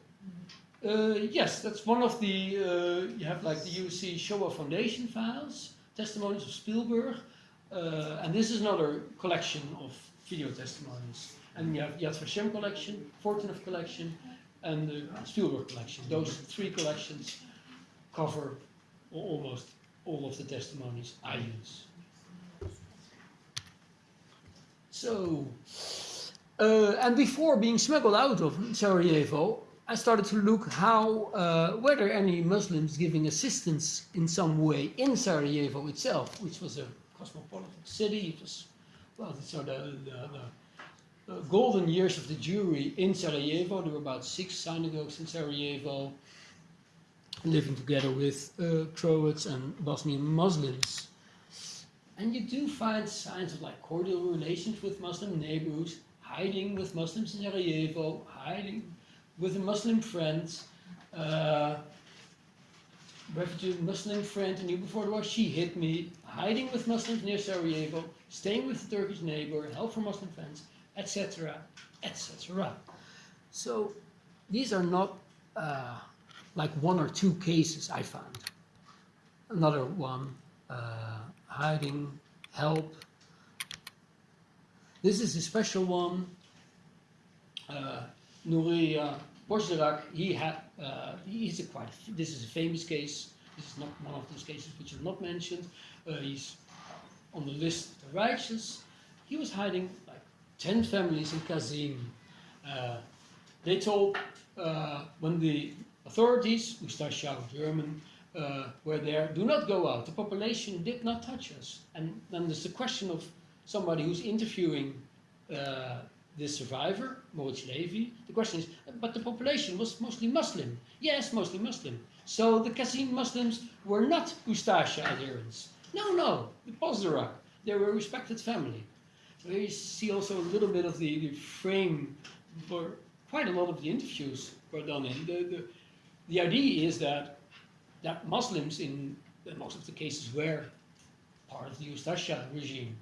[SPEAKER 2] Uh, yes, that's one of the, uh, you have like the UC Shoah Foundation files, testimonies of Spielberg, uh, and this is another collection of video testimonies. And you have Yad Vashem collection, Fortunoff collection, and the Spielberg collection. Those three collections cover almost all of the testimonies I use. So, uh, and before being smuggled out of Sarajevo, I started to look how uh, were there any Muslims giving assistance in some way in Sarajevo itself, which was a cosmopolitan city. It was well, are the, the, the golden years of the Jewry in Sarajevo. There were about six synagogues in Sarajevo, living together with uh, Croats and Bosnian Muslims. And you do find signs of like cordial relations with Muslim neighbors, hiding with Muslims in Sarajevo, hiding with a Muslim friend, uh, refugee Muslim friend, I knew before the war, she hit me, hiding with Muslims near Sarajevo, staying with the Turkish neighbor, help from Muslim friends, etc., etc. So these are not uh, like one or two cases I found. Another one, uh, hiding help. This is a special one. Uh, Nurija Pozderac, he had, uh, he's a quite, this is a famous case. This is not one of those cases which are not mentioned. Uh, he's on the list of the righteous. He was hiding like 10 families in Cazin. Uh, they told, uh, when the authorities, Ustasha, German, uh, were there, do not go out. The population did not touch us. And then there's the question of somebody who's interviewing uh, the survivor, Moritz Levy. The question is, but the population was mostly Muslim. Yes, mostly Muslim. So the Cazin Muslims were not Ustasha adherents. No, no, the Pozderac. They were a respected family. You see also a little bit of the, the frame for quite a lot of the interviews were done in. The, the, the idea is that that Muslims in most of the cases were part of the Ustasha regime,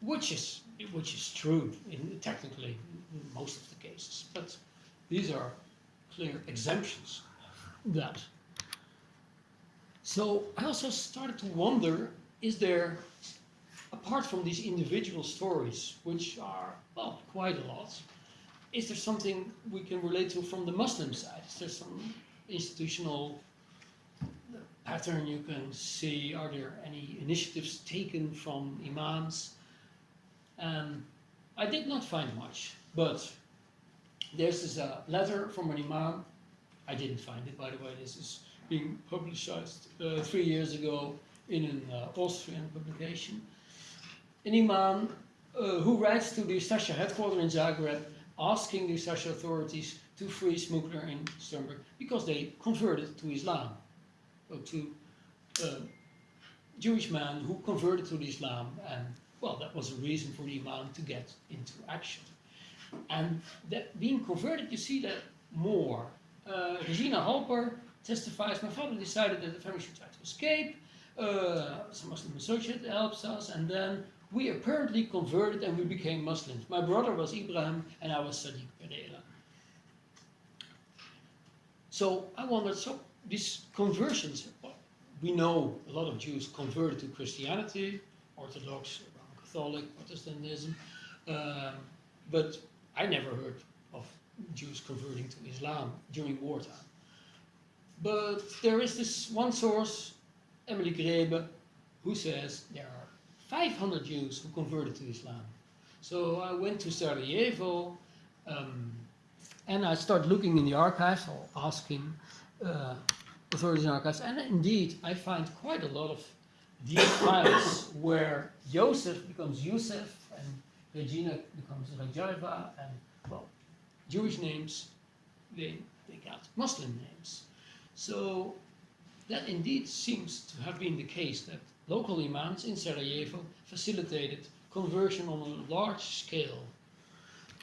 [SPEAKER 2] which is which is true in technically in most of the cases, but these are clear exemptions that. So I also started to wonder: is there, apart from these individual stories, which are well quite a lot, is there something we can relate to from the Muslim side? Is there some institutional pattern you can see? Are there any initiatives taken from imams? Um, I did not find much, but this is a letter from an imam. I didn't find it, by the way. This is being publicized uh, three years ago in an uh, Austrian publication. An imam uh, who writes to the Ustasha headquarters in Zagreb asking the Ustasha authorities to free Smukler in Sternberg because they converted to Islam. To a Jewish man who converted to Islam and well, that was a reason for the Imam to get into action. And that being converted, you see that more. Uh, Regina Halper testifies, my father decided that the family should try to escape. Uh, some Muslim associate helps us, and then we apparently converted and we became Muslims. My brother was Ibrahim, and I was Sadiq Pereira. So I wondered, so these conversions, we know a lot of Jews converted to Christianity, Orthodox, Catholic, Protestantism, um, but I never heard of Jews converting to Islam during wartime. But there is this one source, Emily Greble, who says there are 500 Jews who converted to Islam. So I went to Sarajevo um, and I started looking in the archives or asking uh, authorities in archives, and indeed I find quite a lot of these files where Joseph becomes Yusuf and Regina becomes Rajaiva and well, Jewish names, they, they got Muslim names. So that indeed seems to have been the case that local imams in Sarajevo facilitated conversion on a large scale.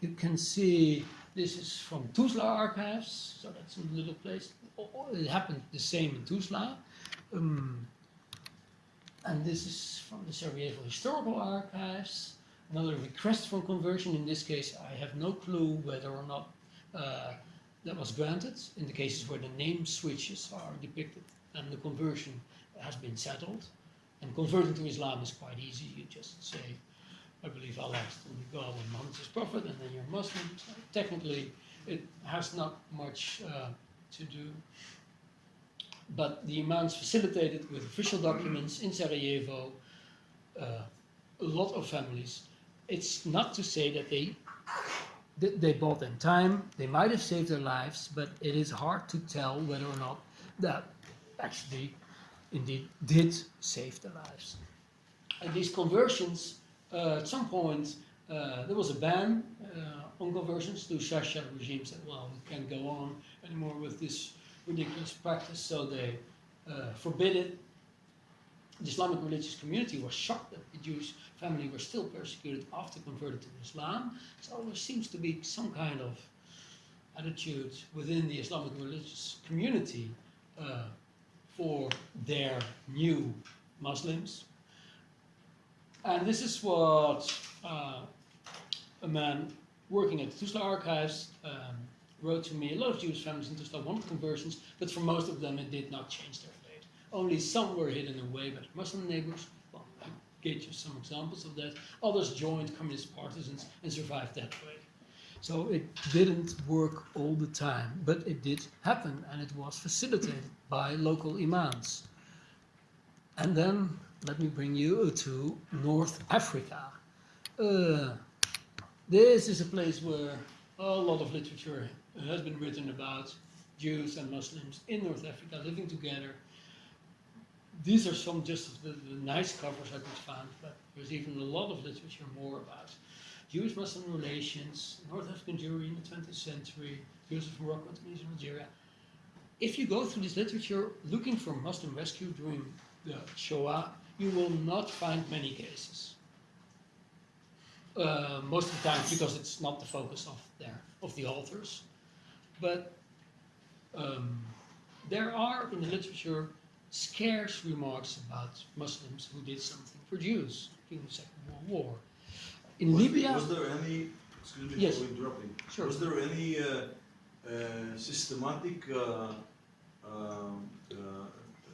[SPEAKER 2] You can see this is from Tuzla archives, so that's a little place. It happened the same in Tuzla. Um, and this is from the Sarajevo Historical Archives. Another request for conversion. In this case, I have no clue whether or not uh, that was granted. In the cases where the name switches are depicted and the conversion has been settled. And converting to Islam is quite easy. You just say, I believe Allah is only God and Muhammad is Prophet, and then you're Muslim. So technically, it has not much uh, to do but the imams facilitated with official documents in Sarajevo uh, a lot of families. It's not to say that they they bought them time, they might have saved their lives, but it is hard to tell whether or not that actually indeed did save their lives. And these conversions, uh, at some point, uh, there was a ban uh, on conversions. The Ustasha regime said, well, we can't go on anymore with this ridiculous practice, so they uh, forbid it. The Islamic religious community was shocked that the Jewish family were still persecuted after converted to Islam. So there seems to be some kind of attitude within the Islamic religious community uh, for their new Muslims. And this is what uh, a man working at the Tuzla archives um, wrote to me, a lot of Jewish families in Tuzla wanted conversions, but for most of them it did not change their fate. Only some were hidden away by Muslim neighbors. Well, I gave you some examples of that. Others joined communist partisans and survived that way. So it didn't work all the time, but it did happen and it was facilitated by local imams. And then let me bring you to North Africa. Uh, this is a place where a lot of literature has been written about Jews and Muslims in North Africa living together. These are some just the, the nice covers I could find, but there's even a lot of literature more about Jewish Muslim relations, North African Jewry in the 20th century, Jews of Morocco, Tunisia, Algeria. If you go through this literature looking for Muslim rescue during the Shoah, you will not find many cases. Uh, most of the time because it's not the focus of their of the authors, but um, there are in the literature scarce remarks about Muslims who did something for Jews during the Second World War. In
[SPEAKER 5] Was-
[SPEAKER 2] Libya,
[SPEAKER 5] Was there any, excuse me
[SPEAKER 2] Yes.
[SPEAKER 5] for interrupting.
[SPEAKER 2] Sure.
[SPEAKER 5] Was there any uh, uh, systematic uh, um, uh,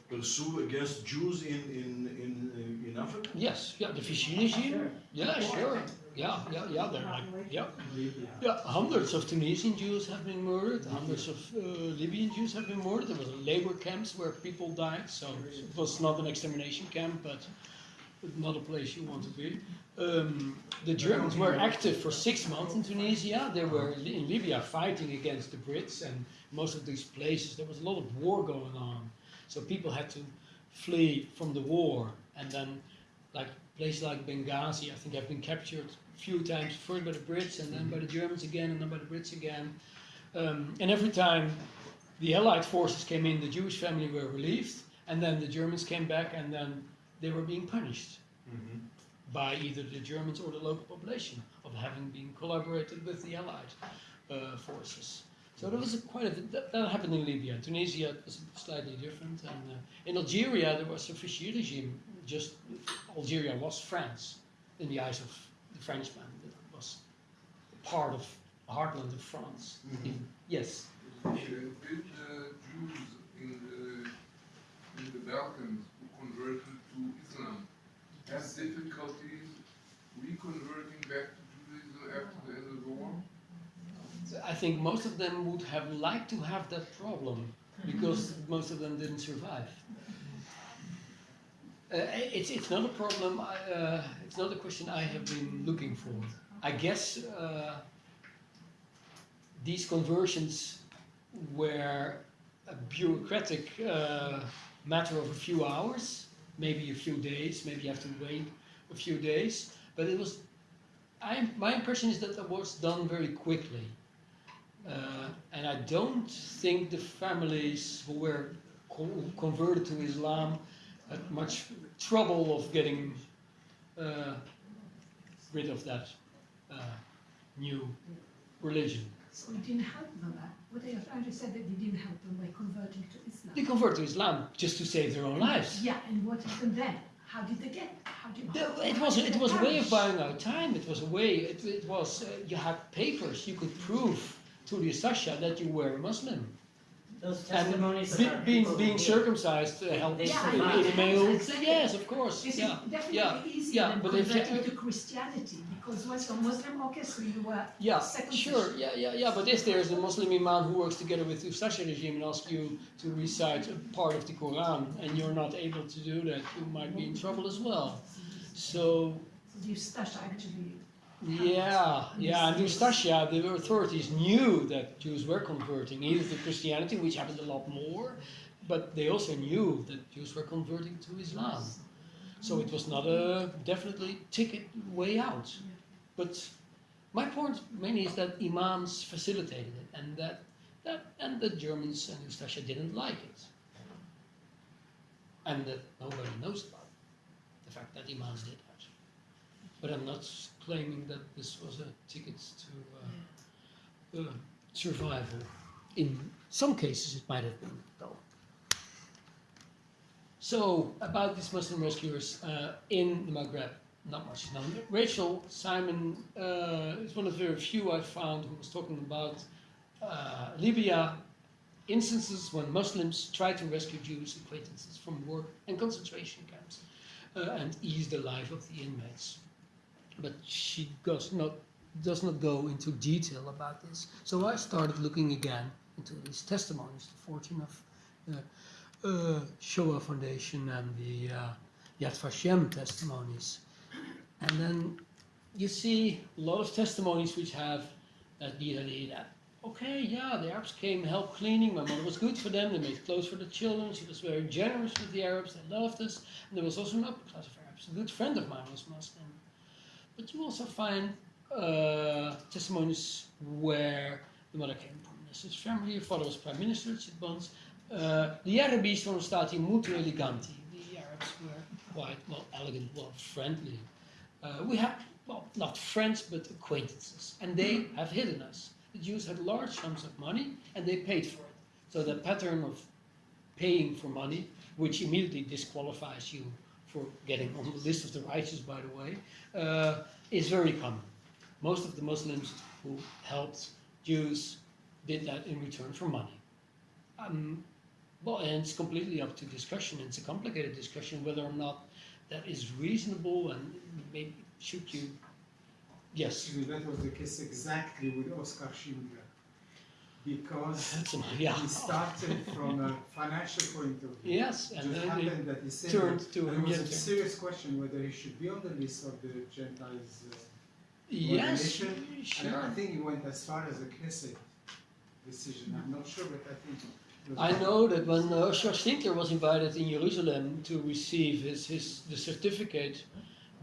[SPEAKER 5] pursue against Jews in, in, in, in Africa?
[SPEAKER 2] yes, yeah, the Vichy regime, yeah, sure, yeah, yeah, yeah, they're like, yeah, yeah, hundreds of Tunisian Jews have been murdered, hundreds of uh, Libyan Jews have been murdered. There was labor camps where people died, so it was not an extermination camp, but not a place you want to be. Um, the Germans were active for six months in Tunisia. They were in Libya fighting against the Brits, and most of these places there was a lot of war going on. So people had to flee from the war, and then like places like Benghazi, I think have been captured few times, first by the Brits, and then by the Germans again, and then by the Brits again. Um, and every time the Allied forces came in, the Jewish family were relieved, and then the Germans came back, and then they were being punished by either the Germans or the local population of having been collaborated with the Allied uh, forces. So there was a quite a that, that happened in Libya. Tunisia was slightly different, and uh, in Algeria there was a Vichy regime. Just Algeria was France in the eyes of the Frenchmen. It was part of heartland of France. In- yes.
[SPEAKER 8] Uh, did uh, Jews in the, in the Balkans who converted to Islam have difficulties reconverting back to Judaism after the end of the war?
[SPEAKER 2] I think most of them would have liked to have that problem because most of them didn't survive. Uh, it's, it's not a problem, uh, it's not a question I have been looking for. I guess uh, these conversions were a bureaucratic matter of a few hours, maybe a few days, maybe you have to wait a few days, but it was, I, my impression is that it was done very quickly. Uh, and I don't think the families who were co- converted to Islam had much trouble of getting uh, rid of that uh, new religion.
[SPEAKER 4] So it didn't help them. uh, What I have already said that it didn't help them by converting to Islam.
[SPEAKER 2] They convert to Islam just to save their own lives.
[SPEAKER 4] Yeah, and what happened then? How did they get? How did? How-
[SPEAKER 2] It was it was a way of buying out time. It was a way. It, it was uh, you had papers. You could prove to the Sasha that you were a Muslim.
[SPEAKER 6] Those
[SPEAKER 2] And
[SPEAKER 6] testimonies
[SPEAKER 2] be,
[SPEAKER 6] about
[SPEAKER 2] being
[SPEAKER 6] people
[SPEAKER 2] being
[SPEAKER 6] who-
[SPEAKER 2] circumcised uh, helped
[SPEAKER 6] They
[SPEAKER 4] Yeah,
[SPEAKER 2] in,
[SPEAKER 6] survived.
[SPEAKER 2] in male.
[SPEAKER 4] Exactly.
[SPEAKER 2] Yes, of course.
[SPEAKER 4] This
[SPEAKER 2] Yeah.
[SPEAKER 4] is definitely
[SPEAKER 2] yeah,
[SPEAKER 4] easier
[SPEAKER 2] yeah,
[SPEAKER 4] than
[SPEAKER 2] but if you-
[SPEAKER 4] converting to Christianity because once you're Muslim, okay, so you were
[SPEAKER 2] Yeah,
[SPEAKER 4] circumcision.
[SPEAKER 2] sure. Yeah, yeah, yeah. But if there's a Muslim imam who works together with the Ustasha regime and asks you to recite a part of the Quran and you're not able to do that, you might be in trouble as well. So
[SPEAKER 4] So the Ustasha actually.
[SPEAKER 2] Yeah, yeah. And the Ustasha, the authorities knew that Jews were converting either to Christianity, which happened a lot more, but they also knew that Jews were converting to Islam. So it was not a definitely ticket way out. But my point mainly is that imams facilitated it, and that, that and the Germans and Ustasha didn't like it, and that nobody knows about the fact that imams did that. But I'm not claiming that this was a ticket to uh, uh, survival. In some cases, it might have been, though. So, about these Muslim rescuers uh, in the Maghreb, not much known. Rachel Simon uh, is one of the very few I found who was talking about uh, Libya instances when Muslims tried to rescue Jewish acquaintances from war and concentration camps. uh, and ease the life of the inmates. But she does not does not go into detail about this. So I started looking again into these testimonies, the 14 of the uh, Shoah Foundation and the uh, Yad Vashem testimonies. And then you see a lot of testimonies which have that idea that, okay, yeah, the Arabs came, helped cleaning, my mother was good for them, they made clothes for the children, she was very generous with the Arabs, they loved us. And there was also an upper class of Arabs. A good friend of mine was Muslim. But you also find uh, testimonies where the mother came from Swiss family, her father was prime minister at Sitbons. Uh, gli arabi sono stati molto eleganti. The Arabs were quite, well, elegant, well, friendly. Uh, we have, well, not friends, but acquaintances. And they have hidden us. The Jews had large sums of money and they paid for it. So the pattern of paying for money, which immediately disqualifies you for getting on the list of the righteous, by the way, uh, is very common. Most of the Muslims who helped Jews did that in return for money. Um, well, and it's completely up to discussion. It's a complicated discussion whether or not that is reasonable and maybe should you. Yes.
[SPEAKER 9] That was the case exactly with Oscar Schindler. Because
[SPEAKER 2] yeah.
[SPEAKER 9] he started from a financial point of view.
[SPEAKER 2] Yes,
[SPEAKER 9] It
[SPEAKER 2] and
[SPEAKER 9] just
[SPEAKER 2] then
[SPEAKER 9] happened that he said
[SPEAKER 2] turned
[SPEAKER 9] that
[SPEAKER 2] to him
[SPEAKER 9] was a serious question whether he should be on the list of the Gentiles. Uh,
[SPEAKER 2] Yes, sure.
[SPEAKER 9] And I think he went as far as a Knesset decision. I'm not sure, but I think.
[SPEAKER 2] I know that when uh, Oscar Schindler was invited in Jerusalem to receive his, his the certificate,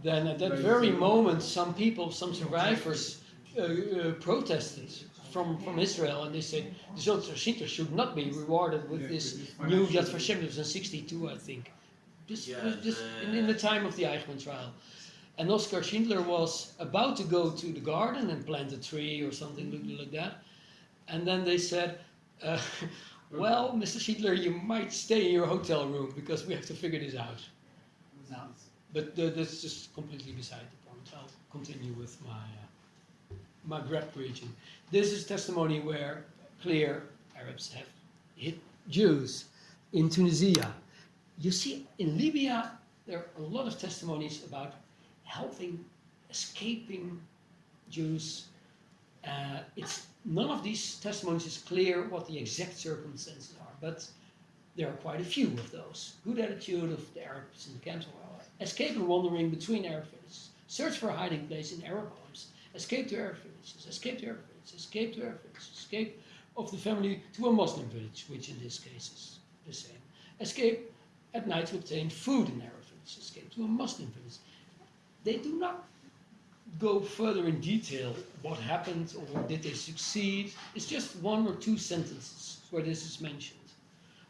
[SPEAKER 2] then at that very moment, some people, some survivors, uh, uh, protested from, from Israel, and they said the Oscar Schindler should not be rewarded with
[SPEAKER 9] Yeah,
[SPEAKER 2] this new Yad Vashem. It was in '62, I think, just,
[SPEAKER 5] Yeah,
[SPEAKER 2] just
[SPEAKER 5] the-
[SPEAKER 2] in, in the time of the Eichmann trial. And Oscar Schindler was about to go to the garden and plant a tree or something like- like that. And then they said, uh, Well, Mr. Schindler, you might stay in your hotel room because we have to figure this out. But uh, that's just completely beside the point. I'll continue with my, uh, Maghreb region. This is testimony where clear Arabs have hit Jews in Tunisia. You see, in Libya, there are a lot of testimonies about helping escaping Jews. Uh, it's none of these testimonies is clear what the exact circumstances are, but there are quite a few of those. Good attitude of the Arabs in the camps, escape and wandering between Arab villages, search for a hiding place in Arab homes, escape to Arab villages, escape to Arab villages, escape to Arab villages, escape of the family to a Muslim village, which in this case is the same. Escape at night to obtain food in village, escape to a Muslim village. They do not go further in detail what happened or did they succeed. It's just one or two sentences where this is mentioned,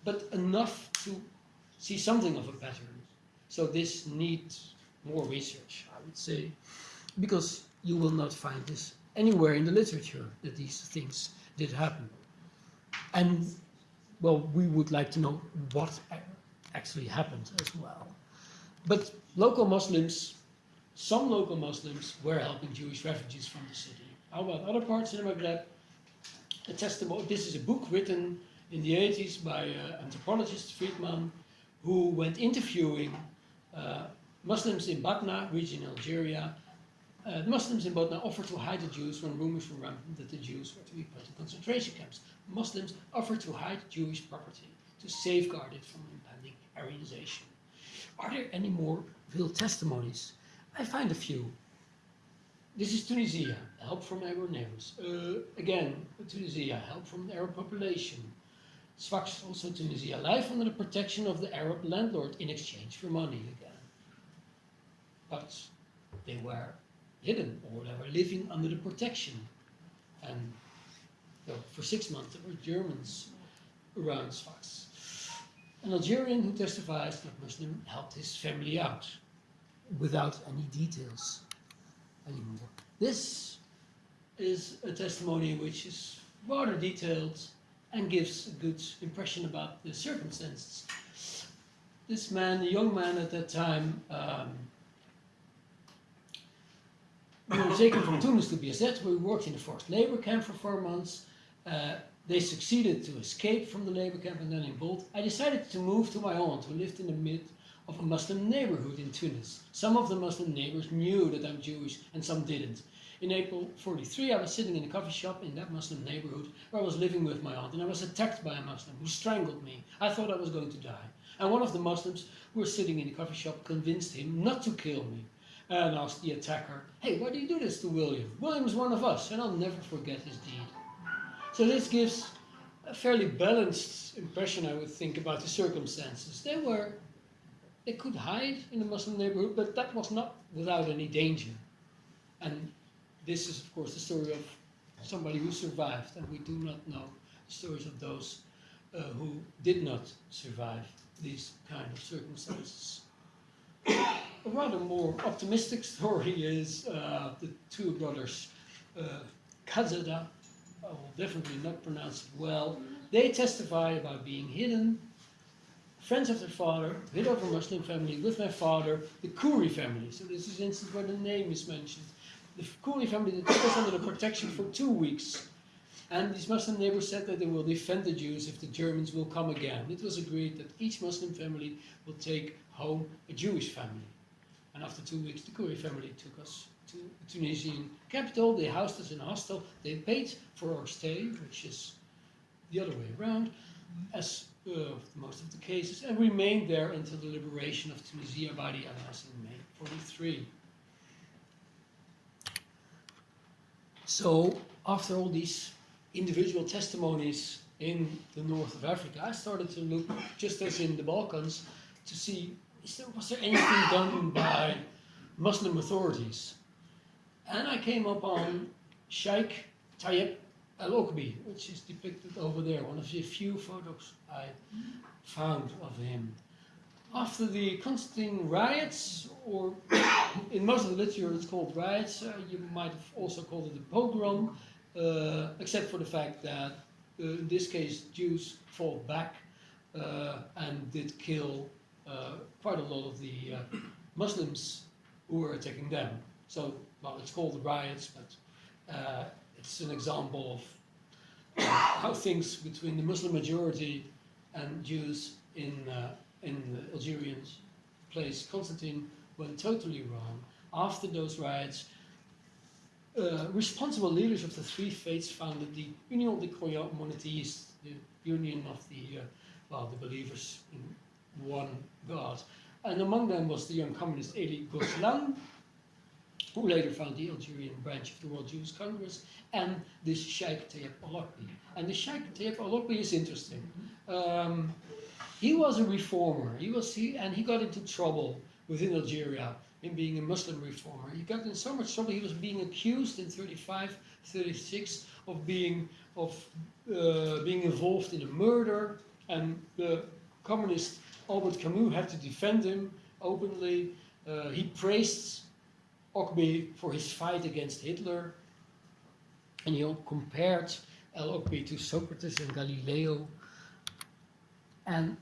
[SPEAKER 2] but enough to see something of a pattern. So this needs more research, I would say, because you will not find this anywhere in the literature that these things did happen. And well, we would like to know what actually happened as well. But local Muslims some local Muslims were helping Jewish refugees from the city. How about other parts in the Maghreb? A testimony. This is a book written in the 80s by uh, anthropologist Friedman, who went interviewing uh, Muslims in Batna, region Algeria. Uh, the Muslims in Batna offered to hide the Jews when rumors were rampant that the Jews were to be put in concentration camps. Muslims offered to hide Jewish property to safeguard it from impending Aryanization. Are there any more real testimonies? I find a few. This is Tunisia, help from Arab neighbors. Uh, again, Tunisia, help from the Arab population. Sfax, also Tunisia, life under the protection of the Arab landlord in exchange for money again. But they were hidden or they were living under the protection. And so for six months there were Germans around Sfax. An Algerian who testifies that Muslim helped his family out without any details anymore. This is a testimony which is rather detailed and gives a good impression about the circumstances. This man, a young man at that time, um, we were taken from Tunis to BSZ. We worked in a forced labor camp for four months. Uh, they succeeded to escape from the labor camp and then in Bolt. I decided to move to my aunt, who lived in the mid of a Muslim neighborhood in Tunis. Some of the Muslim neighbors knew that I'm Jewish and some didn't. In April 43, I was sitting in a coffee shop in that Muslim neighborhood where I was living with my aunt and I was attacked by a Muslim who strangled me. I thought I was going to die. And one of the Muslims who was sitting in the coffee shop convinced him not to kill me and asked the attacker, Hey, why do you do this to William? William's one of us, and I'll never forget his deed. So this gives a fairly balanced impression, I would think, about the circumstances. They were, they could hide in the Muslim neighborhood, but that was not without any danger. And this is, of course, the story of somebody who survived, and we do not know the stories of those uh, who did not survive these kind of circumstances. A rather more optimistic story is uh, the two brothers uh, Kazada, I will definitely not pronounce it well. They testify about being hidden, friends of their father, hid a Muslim family with my father, the Kuri family. So this is an instance where the name is mentioned. The Kuri family that took us under the protection for two weeks. And these Muslim neighbors said that they will defend the Jews if the Germans will come again. It was agreed that each Muslim family will take home a Jewish family. And after two weeks, the Kuri family took us to the Tunisian capital. They housed us in a hostel. They paid for our stay, which is the other way around, as uh, most of the cases, and remained there until the liberation of Tunisia by the Allies in May 43. So, after all these individual testimonies in the north of Africa, I started to look, just as in the Balkans, to see is there, was there anything done by Muslim authorities? And I came upon Sheikh Tayyip Al Okbi, which is depicted over there, one of the few photos I found of him. After the Constantine riots, or in most of the literature it's called riots, uh, you might have also called it a pogrom, uh, except for the fact that uh, in this case Jews fought back uh, and did kill quite a lot of the uh, Muslims who were attacking them. So, well, it's called the riots, but uh, it's an example of uh, how things between the Muslim majority and Jews in uh, in the Algerian place Constantine went totally wrong. After those riots, uh, responsible leaders of the three faiths founded the Union des Croyants Monothéistes, the union of the uh, well, the believers in one God. And among them was the young communist Elie Gozlan, who later founded the Algerian branch of the World Jewish Congress, and this Sheikh Tayyip Al-Okbi. And the Sheikh Tayyip Al-Okbi is interesting. Um, he was a reformer. He was he, and he got into trouble within Algeria in being a Muslim reformer. He got in so much trouble. He was being accused in 35, 36 of being of uh, being involved in a murder, and the communist Albert Camus had to defend him openly. Uh, he praised Okbi for his fight against Hitler, and he compared El Okbi to Socrates and Galileo. And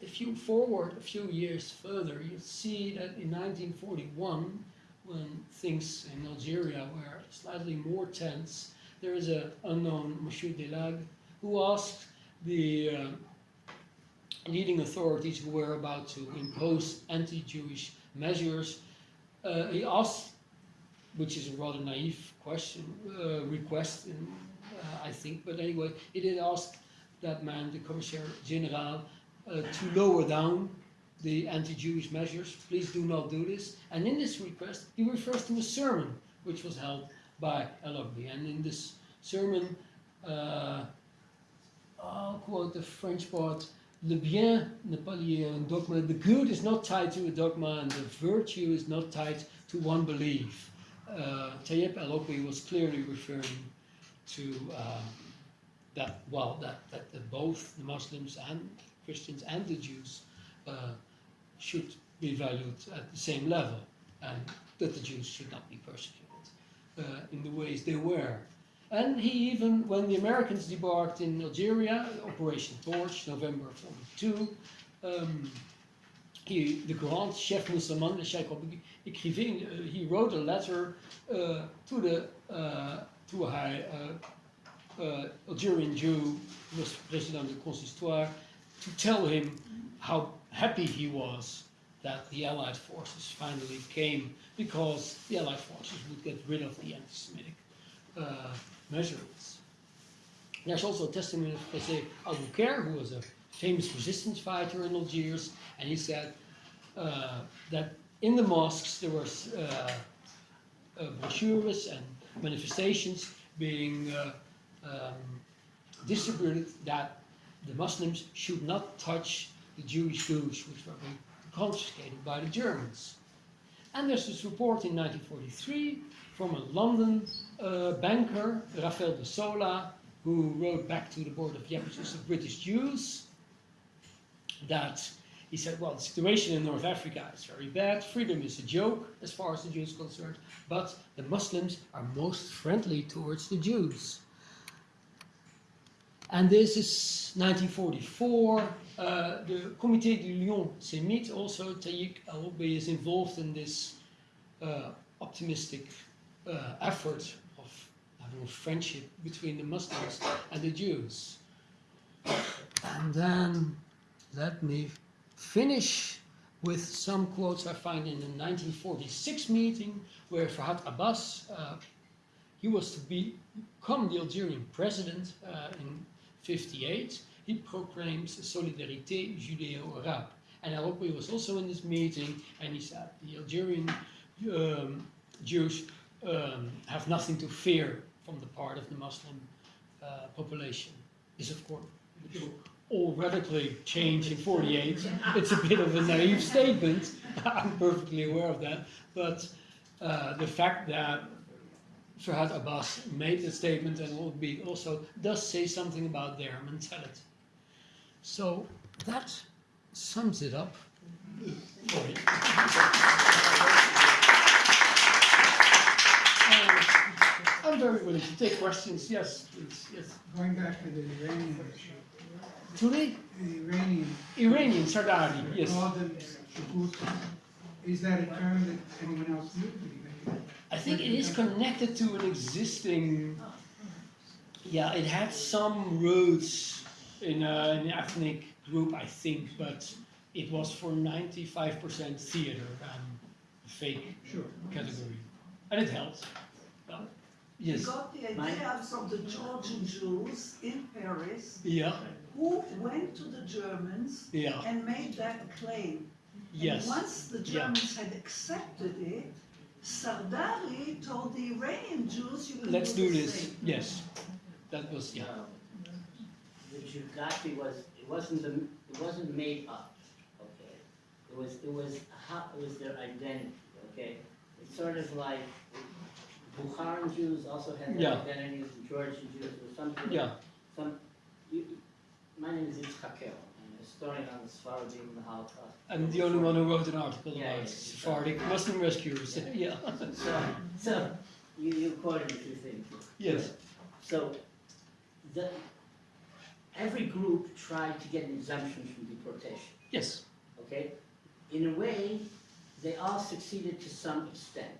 [SPEAKER 2] if you forward a few years further, you see that in 1941, when things in Algeria were slightly more tense, there is an unknown Monsieur Delag who asked the uh, leading authorities who were about to impose anti-Jewish measures. Uh, he asked, which is a rather naive question, uh, request, in, uh, I think, but anyway, he did ask that man, the Commissaire General, uh, to lower down the anti-Jewish measures. Please do not do this. And in this request, he refers to a sermon which was held by El-Okbi. And in this sermon, uh, I'll quote the French part, Le bien un dogma. The good is not tied to a dogma, and the virtue is not tied to one belief. Uh, Tayyip al-Okbi was clearly referring to uh, that, well, that, that, that both the Muslims and Christians and the Jews uh, should be valued at the same level, and that the Jews should not be persecuted uh, in the ways they were. And he even, when the Americans debarked in Algeria, Operation Torch, November 42, um, he, the grand chef Moussaman, the Sheikh écrivait, uh, he wrote a letter uh, to the uh, to a high uh, uh, Algerian Jew, who was president of the Consistoire, to tell him how happy he was that the Allied forces finally came because the Allied forces would get rid of the anti-Semitic uh, measurements. There's also a testimony of José Aboulker, who was a famous resistance fighter in Algiers, and he said uh, that in the mosques there were uh, uh, brochures and manifestations being uh, um, distributed that the Muslims should not touch the Jewish goods which were confiscated by the Germans. And there's this report in 1943 from a London uh, banker, Rafael de Sola, who wrote back to the Board of Deputies of British Jews that he said, well, the situation in North Africa is very bad, freedom is a joke as far as the Jews are concerned, but the Muslims are most friendly towards the Jews. And this is 1944. Uh, the Comité du Lyon Sémite, also Tayyip al-Hubbi is involved in this uh, optimistic uh, effort of having a friendship between the Muslims and the Jews. And then let me finish with some quotes I find in the 1946 meeting where Ferhat Abbas, uh, he was to become the Algerian president uh, in 58. He proclaims Solidarité Judéo-Arabe. And Al-Hubbi was also in this meeting and he said the Algerian um, Jews um, have nothing to fear from the part of the Muslim uh, population. is of course all radically changed in 48. It's a bit of a naive statement, I'm perfectly aware of that, but uh, the fact that Ferhat Abbas made the statement and will be also does say something about their mentality. So that sums it up. Sorry. I'm very willing to take questions. Yes, please. Yes.
[SPEAKER 9] Going back to the Iranian issue,
[SPEAKER 2] Today,
[SPEAKER 9] the Iranian,
[SPEAKER 2] Iranian Sardari. Yes.
[SPEAKER 9] Is that a term that anyone else knew?
[SPEAKER 2] I think it is connected to an existing. Yeah, it had some roots in a, an ethnic group, I think, but it was for 95% theater and fake
[SPEAKER 9] Sure.
[SPEAKER 2] category. And it helped. Yeah. Yes.
[SPEAKER 10] got the idea from the Georgian Jews in Paris
[SPEAKER 2] Yeah.
[SPEAKER 10] who went to the Germans
[SPEAKER 2] Yeah.
[SPEAKER 10] and made that claim.
[SPEAKER 2] Yes.
[SPEAKER 10] And once the
[SPEAKER 2] Yeah.
[SPEAKER 10] Germans had accepted it, Sardari told the Iranian Jews you can
[SPEAKER 2] Let's
[SPEAKER 10] do
[SPEAKER 2] do
[SPEAKER 10] the
[SPEAKER 2] this.
[SPEAKER 10] same.
[SPEAKER 2] Yes. That was yeah.
[SPEAKER 6] The Jugati was, it wasn't, the- it wasn't made up, okay? It was, it was, how, it was their identity, okay? It's sort of like Bukharan Jews also had their
[SPEAKER 2] Yeah.
[SPEAKER 6] identities, and Georgian Jews, or something.
[SPEAKER 2] Yeah.
[SPEAKER 6] Some, you, my name is Yitzchak El, I'm a historian on the Sephardim and the Holocaust.
[SPEAKER 2] I'm the only one who wrote an article
[SPEAKER 6] Yeah,
[SPEAKER 2] about
[SPEAKER 6] yeah,
[SPEAKER 2] Sephardic Muslim rescuers. yeah.
[SPEAKER 6] So, so, you, you quoted a few things.
[SPEAKER 2] Yes.
[SPEAKER 6] So, the, every group tried to get an exemption from deportation,
[SPEAKER 2] Yes.
[SPEAKER 6] okay? In a way, they all succeeded to some extent,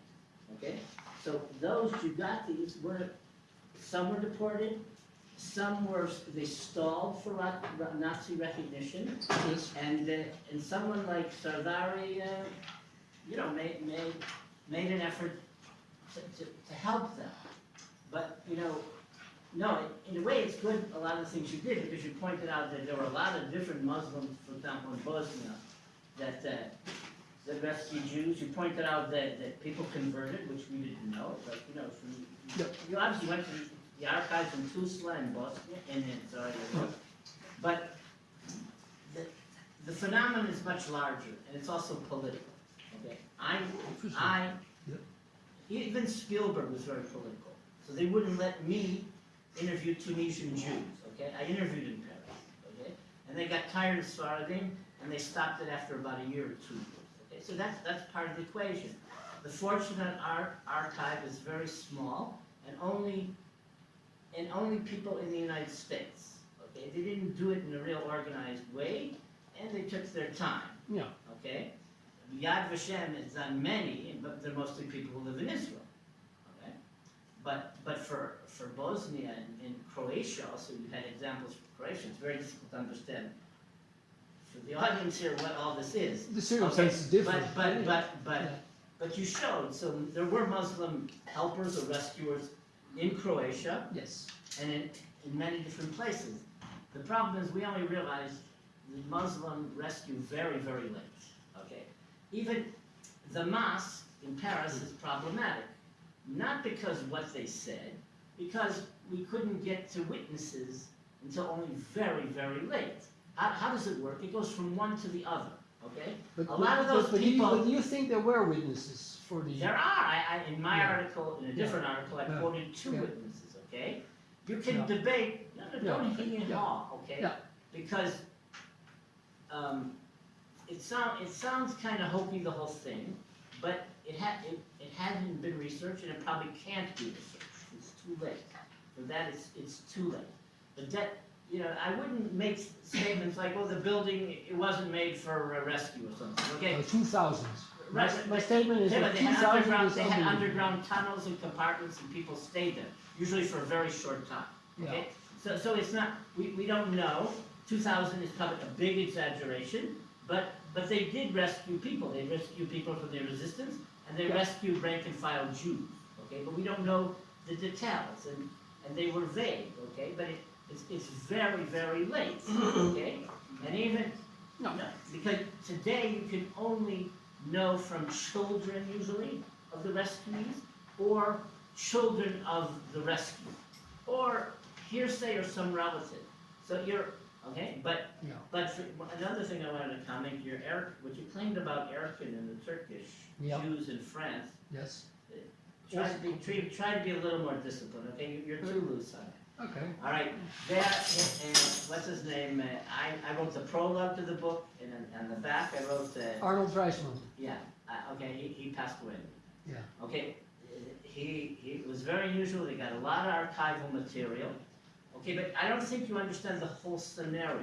[SPEAKER 6] okay? So those Jugatis were, some were deported, some were, they stalled for Nazi recognition, and, uh, and someone like Sardari, uh, you know, made, made, made an effort to, to, to help them. But, you know, no, in a way, it's good, a lot of the things you did, because you pointed out that there were a lot of different Muslims, for example, in Bosnia, that, uh, rescued Jews. You pointed out that, that people converted, which we didn't know, but, you know, from,
[SPEAKER 2] Yep.
[SPEAKER 6] you obviously went to the archives in Tuzla and Bosnia, and in. But the, the phenomenon is much larger, and it's also political, okay? I, I,
[SPEAKER 2] Yep.
[SPEAKER 6] even Spielberg was very political, so they wouldn't let me interview Tunisian Jews, okay? I interviewed in Paris, okay? And they got tired of Sephardim, and they stopped it after about a year or two? So that's, that's part of the equation. The Fortunate Art Archive is very small, and only, and only people in the United States, okay? They didn't do it in a real organized way, and they took their time,
[SPEAKER 2] Yeah.
[SPEAKER 6] okay? Yad Vashem has done many, but they're mostly people who live in Israel, okay? But, but for, for Bosnia and, and Croatia also, you had examples for Croatia, it's very difficult to understand the audience here what all this is.
[SPEAKER 2] The circumstance is different.
[SPEAKER 6] But, but, but, but,
[SPEAKER 2] Yeah.
[SPEAKER 6] but you showed, so there were Muslim helpers or rescuers in Croatia
[SPEAKER 2] Yes.
[SPEAKER 6] and in, in many different places. The problem is, we only realized the Muslim rescue very, very late, okay? Even the mosque in Paris is problematic, not because what they said, because we couldn't get to witnesses until only very, very late. How, how does it work? It goes from one to the other, okay?
[SPEAKER 2] But,
[SPEAKER 6] A lot of those
[SPEAKER 2] but, but do you-
[SPEAKER 6] people-
[SPEAKER 2] but you think there were witnesses for the?
[SPEAKER 6] There are, I, I, in my
[SPEAKER 2] Yeah.
[SPEAKER 6] article, in a different article, I
[SPEAKER 2] Yeah.
[SPEAKER 6] quoted two
[SPEAKER 2] Yeah.
[SPEAKER 6] witnesses, okay? You can
[SPEAKER 2] Yeah.
[SPEAKER 6] debate, no, no, don't hee
[SPEAKER 2] Yeah.
[SPEAKER 6] haw, okay?
[SPEAKER 2] Yeah.
[SPEAKER 6] Because, um, it sound, it sounds kinda hokey, the whole thing, but it ha, it, it hasn't been researched and it probably can't be researched, it's too late. For that, it's, it's too late. But that, you know, I wouldn't make statements like, well, the building, it wasn't made for a rescue or something, okay?
[SPEAKER 2] Uh, two thousands. My,
[SPEAKER 6] Right,
[SPEAKER 2] my
[SPEAKER 6] but-
[SPEAKER 2] statement is
[SPEAKER 6] Yeah,
[SPEAKER 2] that
[SPEAKER 6] but
[SPEAKER 2] two
[SPEAKER 6] they had
[SPEAKER 2] thousand
[SPEAKER 6] underground,
[SPEAKER 2] is
[SPEAKER 6] they had
[SPEAKER 2] unbelievable.
[SPEAKER 6] underground tunnels and compartments and people stayed there, usually for a very short time, okay? So, so it's not, we, we don't know, two thousand is probably a big exaggeration, but, but they did rescue people, they rescued people from the resistance, and they
[SPEAKER 2] Yeah.
[SPEAKER 6] rescued rank and file Jews, okay? But we don't know the details, and, and they were vague, okay? But it, it's, it's very, very late, okay? And even,
[SPEAKER 2] No.
[SPEAKER 6] no, because today you can only know from children usually of the rescuees, or children of the rescue, or hearsay or some relative. So you're, okay, but,
[SPEAKER 2] Yeah.
[SPEAKER 6] but for- another thing I wanted to comment, your Eric, what you claimed about Erkin and the Turkish
[SPEAKER 2] Yeah.
[SPEAKER 6] Jews in France,
[SPEAKER 2] Yes.
[SPEAKER 6] try to be, try, try to be a little more disciplined, okay, You- you're too loose on it.
[SPEAKER 2] Okay.
[SPEAKER 6] All right, there, and, what's his name, uh, I, I wrote the prologue to the book, and on the back, I wrote, uh,
[SPEAKER 2] Arnold Reisman.
[SPEAKER 6] yeah, uh, okay, he, he passed away.
[SPEAKER 2] Yeah.
[SPEAKER 6] Okay, he, he was very unusual, he got a lot of archival material, okay, but I don't think you understand the whole scenario,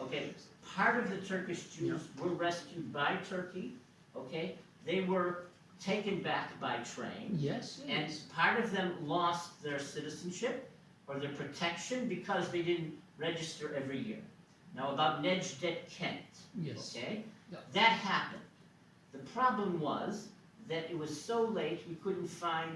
[SPEAKER 6] okay? Part of the Turkish Jews were rescued by Turkey, okay? They were taken back by train.
[SPEAKER 2] Yes.
[SPEAKER 6] And part of them lost their citizenship or their protection because they didn't register every year. Now about Nejdet Kent,
[SPEAKER 2] Yes.
[SPEAKER 6] okay?
[SPEAKER 2] Yeah.
[SPEAKER 6] That happened. The problem was that it was so late we couldn't find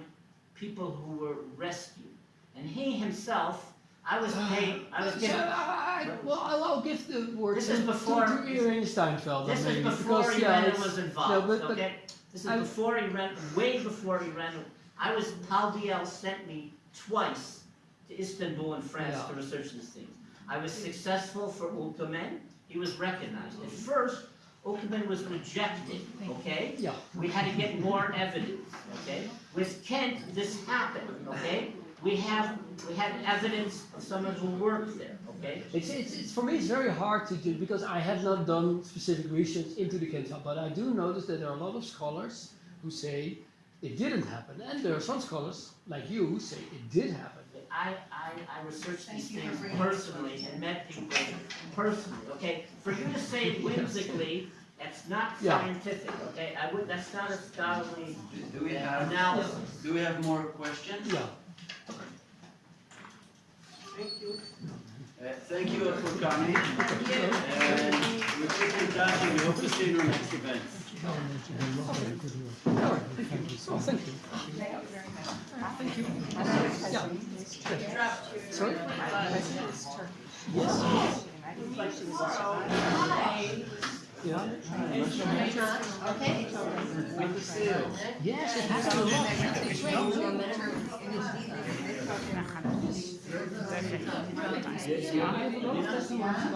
[SPEAKER 6] people who were rescued. And he himself, I was ah, paid, I was
[SPEAKER 2] So,
[SPEAKER 6] given,
[SPEAKER 2] I- I- well, I'll, I'll give the word
[SPEAKER 6] This
[SPEAKER 2] to,
[SPEAKER 6] is
[SPEAKER 2] to,
[SPEAKER 6] before-
[SPEAKER 2] to Irene Steinfeldt.
[SPEAKER 6] this
[SPEAKER 2] maybe,
[SPEAKER 6] is before
[SPEAKER 2] because, yeah,
[SPEAKER 6] Irena was involved,
[SPEAKER 2] but- but
[SPEAKER 6] okay? This is
[SPEAKER 2] I-
[SPEAKER 6] before Irena, way before Irena. I was, Paldiel sent me twice to Istanbul in France
[SPEAKER 2] Yeah.
[SPEAKER 6] to research these things. I was successful for Ülkümen, he was recognized. At first, Ülkümen was rejected, okay?
[SPEAKER 2] Yeah.
[SPEAKER 6] We had to get more evidence, okay? With Kent, this happened, okay? We have, we have evidence of someone who worked there, okay?
[SPEAKER 2] It's, it's, it's, for me, it's very hard to do because I have not done specific research into the Kent but I do notice that there are a lot of scholars who say it didn't happen, and there are some scholars like you who say it did happen.
[SPEAKER 6] I, I, I researched these
[SPEAKER 3] Thank you for
[SPEAKER 6] things
[SPEAKER 3] bringing
[SPEAKER 6] personally and met people personally, okay? For you to say it whimsically, that's not
[SPEAKER 2] Yeah.
[SPEAKER 6] scientific, okay? I would, that's not a scholarly
[SPEAKER 11] Do we
[SPEAKER 6] uh,
[SPEAKER 11] have,
[SPEAKER 6] analysis.
[SPEAKER 11] do we have more questions?
[SPEAKER 2] Yeah.
[SPEAKER 11] Thank you. Uh, thank you all for coming. And we'll keep in touch and we hope to see you in our next event.
[SPEAKER 2] All right. Thank you. Thank you. Thank you. Yeah. Sorry? Yes. Yeah.
[SPEAKER 3] Okay.
[SPEAKER 11] To.
[SPEAKER 2] Yes, it happens a lot.